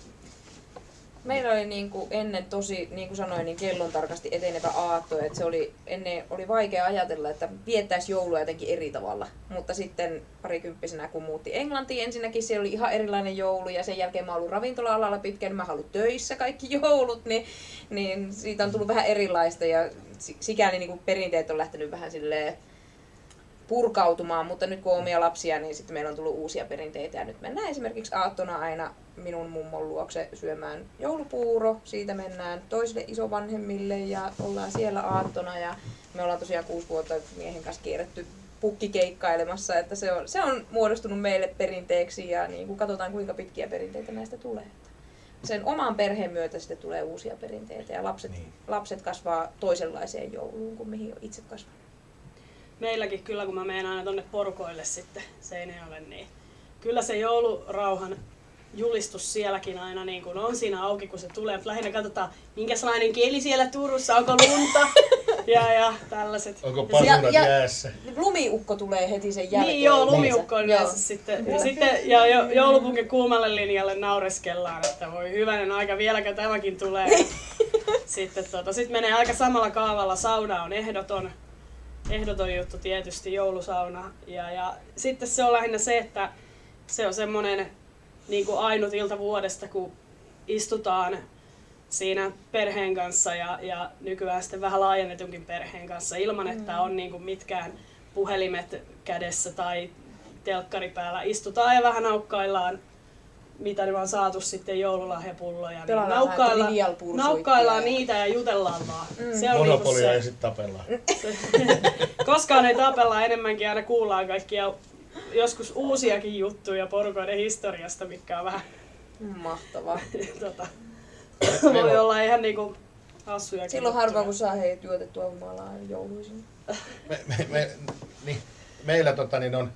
S6: Meillä oli niin kuin ennen tosi, niin kuin sanoin, niin kellon tarkasti etenevä aatto. Että se oli, ennen oli vaikea ajatella, että viettäisi joulua jotenkin eri tavalla. Mutta sitten parikymppisenä, kun muutti Englantiin, ensinnäkin siellä oli ihan erilainen joulu. Ja sen jälkeen mä ollut ravintola-alalla pitkään, mä ollut töissä kaikki [laughs] joulut. Niin, niin siitä on tullut vähän erilaista ja si- sikäli niin kuin perinteet on lähtenyt vähän silleen purkautumaan, mutta nyt kun on omia lapsia, niin sitten meillä on tullut uusia perinteitä. Ja nyt mennään esimerkiksi aattona aina minun mummon luokse syömään joulupuuro. Siitä mennään toisille isovanhemmille ja ollaan siellä aattona. Ja me ollaan tosiaan kuusi vuotta miehen kanssa kierretty pukkikeikkailemassa, että se on, se on muodostunut meille perinteeksi ja niin kuin katsotaan kuinka pitkiä perinteitä näistä tulee. Sen oman perheen myötä sitten tulee uusia perinteitä ja lapset,
S1: Niin.
S6: lapset kasvaa toisenlaiseen jouluun kuin mihin on itse kasvanut.
S3: Meilläkin kyllä, kun mä menen aina tonne porukoille sitten Seinäjoelle, niin kyllä se joulurauhan julistus sielläkin aina niin kuin on siinä auki, kun se tulee. Mutta lähinnä katsotaan, minkälainen keli siellä Turussa, onko lunta [laughs] ja, ja tällaiset.
S1: Onko
S3: Ja si-
S1: pasunat
S6: ja-
S1: jäässä?
S6: Lumiukko tulee heti sen jälkeen.
S3: Niin joo, lumiukko on yleensä sitten. Ja, sitten, ja jo, joulupunkin kuumalle linjalle naureskellaan, että voi hyvänen aika, vieläkö tämäkin tulee. [laughs] sitten tota, sit menee aika samalla kaavalla. Sauna on ehdoton, ehdoton juttu tietysti, joulusauna. Ja, ja sitten se on lähinnä se, että se on semmoinen niin kuin ainut ilta vuodesta, kun istutaan siinä perheen kanssa ja, ja nykyään sitten vähän laajennetunkin perheen kanssa ilman, että on niin kuin mitkään puhelimet kädessä tai telkkari päällä. Istutaan ja vähän naukkaillaan, mitä ne on saatu sitten joululahjapulloja. Niin
S6: vähän
S3: naukkaillaan, niitä ja jutellaan vaan. Mm. Se on
S1: Monopolia
S3: niinku se.
S1: sitten tapellaan. [laughs]
S3: Koskaan ei tapella enemmänkin, aina kuullaan kaikkia joskus uusiakin juttuja porukoiden historiasta, mikä on vähän
S6: Mahtavaa. [laughs]
S3: tota, voi olla ihan niinku hassuja.
S6: Silloin harvoin kun saa heidät juotettua humalaa jouluisin.
S1: me, me, me, niin, meillä tota, niin on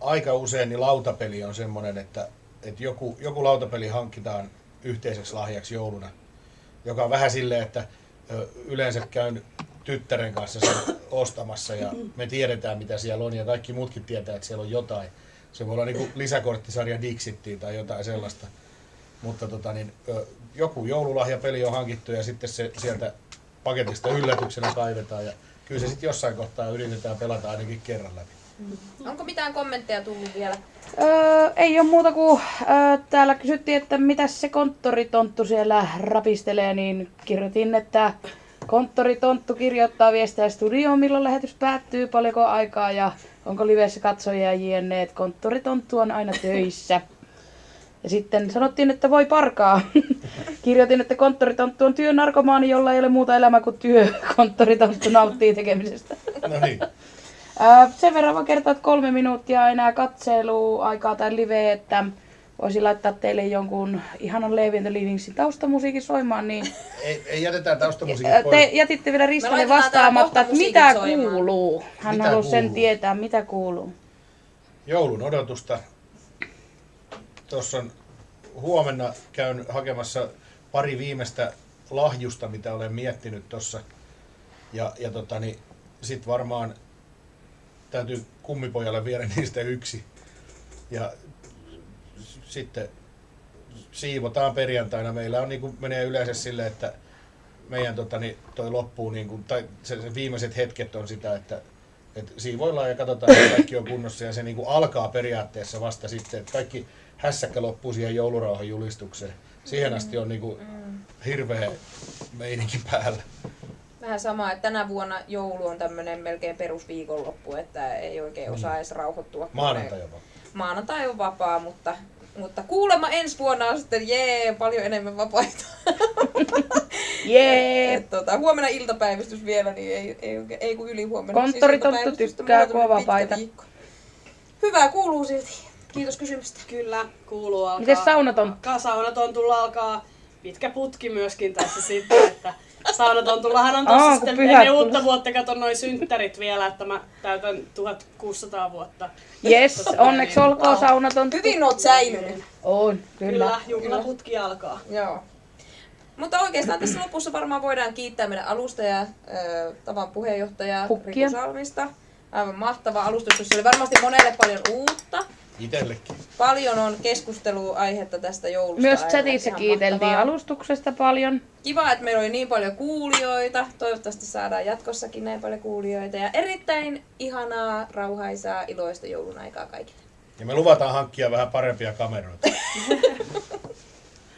S1: aika usein niin lautapeli on semmoinen, että, että joku, joku lautapeli hankitaan yhteiseksi lahjaksi jouluna, joka on vähän silleen, että yleensä käyn tyttären kanssa sen ostamassa ja me tiedetään mitä siellä on ja kaikki muutkin tietää, että siellä on jotain. Se voi olla niin lisäkorttisarja Dixittiin tai jotain sellaista. Mutta tota, niin, joku joululahjapeli on hankittu ja sitten se sieltä paketista yllätyksenä kaivetaan ja kyllä se sitten jossain kohtaa yritetään pelata ainakin kerran läpi.
S6: Onko mitään kommentteja tullut vielä?
S2: Öö, ei ole muuta kuin öö, täällä kysyttiin, että mitä se konttoritonttu siellä rapistelee, niin kirjoitin, että konttoritonttu kirjoittaa viestejä studioon, milloin lähetys päättyy, paljonko aikaa ja onko livessä katsojia jne. että Konttoritonttu on aina töissä. Ja sitten sanottiin, että voi parkaa. [laughs] Kirjoitin, että konttoritonttu on työnarkomaani, jolla ei ole muuta elämää kuin työ. [laughs] Konttoritonttu nauttii tekemisestä.
S1: No niin,
S2: sen verran vaan kertoa, että kolme minuuttia enää katseluaikaa tai live, että voisin laittaa teille jonkun ihanan Levi and the Livingsin taustamusiikin soimaan, niin [laughs]
S1: ei, ei jätetään taustamusiikit
S2: ää,
S1: pois.
S2: te jätitte vielä Ristalle vastaamatta, että mitä
S6: soimaan.
S2: kuuluu. Hän
S1: Mitä
S2: halusi sen
S1: kuuluu?
S2: tietää, mitä kuuluu.
S1: joulun odotusta. Tuossa on huomenna käyn hakemassa pari viimeistä lahjusta, mitä olen miettinyt tuossa. Ja, ja tota, niin, sit varmaan täytyy kummipojalle viedä niistä yksi. Ja sitten siivotaan perjantaina. Meillä on niin kuin, menee yleensä sille, että meidän tota, niin, toi loppuu, niin kuin, tai se, se viimeiset hetket on sitä, että et siivoillaan ja katsotaan, että kaikki on kunnossa ja se niin kuin alkaa periaatteessa vasta sitten, että kaikki hässäkkä loppuu siihen joulurauhan julistukseen. Siihen asti on niin kuin hirveä meininki päällä.
S6: Vähän sama, että tänä vuonna joulu on tämmöinen melkein perusviikonloppu, että ei oikein osaa edes rauhoittua.
S1: Maanantai
S6: ne-
S1: jopa.
S6: Maanantai on vapaa, mutta, mutta kuulemma ensi vuonna on sitten jee, paljon enemmän vapaita. [laughs]
S2: Jee!
S6: Et, tota, huomenna iltapäivystys vielä, niin ei, ei, oikein- ei kun yli huomenna.
S2: Konttoritonttu
S6: iltapäivystys,
S2: tykkää,
S6: on
S2: on vapaita.
S6: Hyvää kuuluu silti. Kiitos kysymystä.
S3: Kyllä, kuuluu alkaa.
S2: Miten saunaton?
S3: Alkaa saunatontulla alkaa pitkä putki myöskin tässä sitten, että saunatontullahan on tossa
S2: kun
S3: sitten
S2: pyhät
S3: ennen uutta vuotta, katon noin synttärit vielä, että mä täytän 1600 vuotta.
S2: Yes,
S3: Tota,
S2: onneksi
S3: niin,
S2: olkoon saunaton.
S6: Hyvin oot säilynyt.
S2: On, kyllä.
S3: Kyllä, juhlaputki alkaa.
S6: Joo. Mutta oikeastaan tässä lopussa varmaan voidaan kiittää meidän alustajaa, ö, tavan puheenjohtajaa. Riku Salmista. Aivan mahtava alustus, jossa oli varmasti monelle paljon uutta.
S1: Itellekin.
S6: Paljon on keskusteluaihetta tästä joulusta.
S2: Myös
S6: aivan
S2: chatissa
S6: ihan
S2: kiiteltiin
S6: mahtavaa.
S2: alustuksesta paljon.
S6: Kiva, että meillä oli niin paljon kuulijoita. Toivottavasti saadaan jatkossakin näin paljon kuulijoita. Ja erittäin ihanaa, rauhaisaa, iloista joulun aikaa kaikille.
S1: Ja me luvataan hankkia vähän parempia kameroita. [laughs]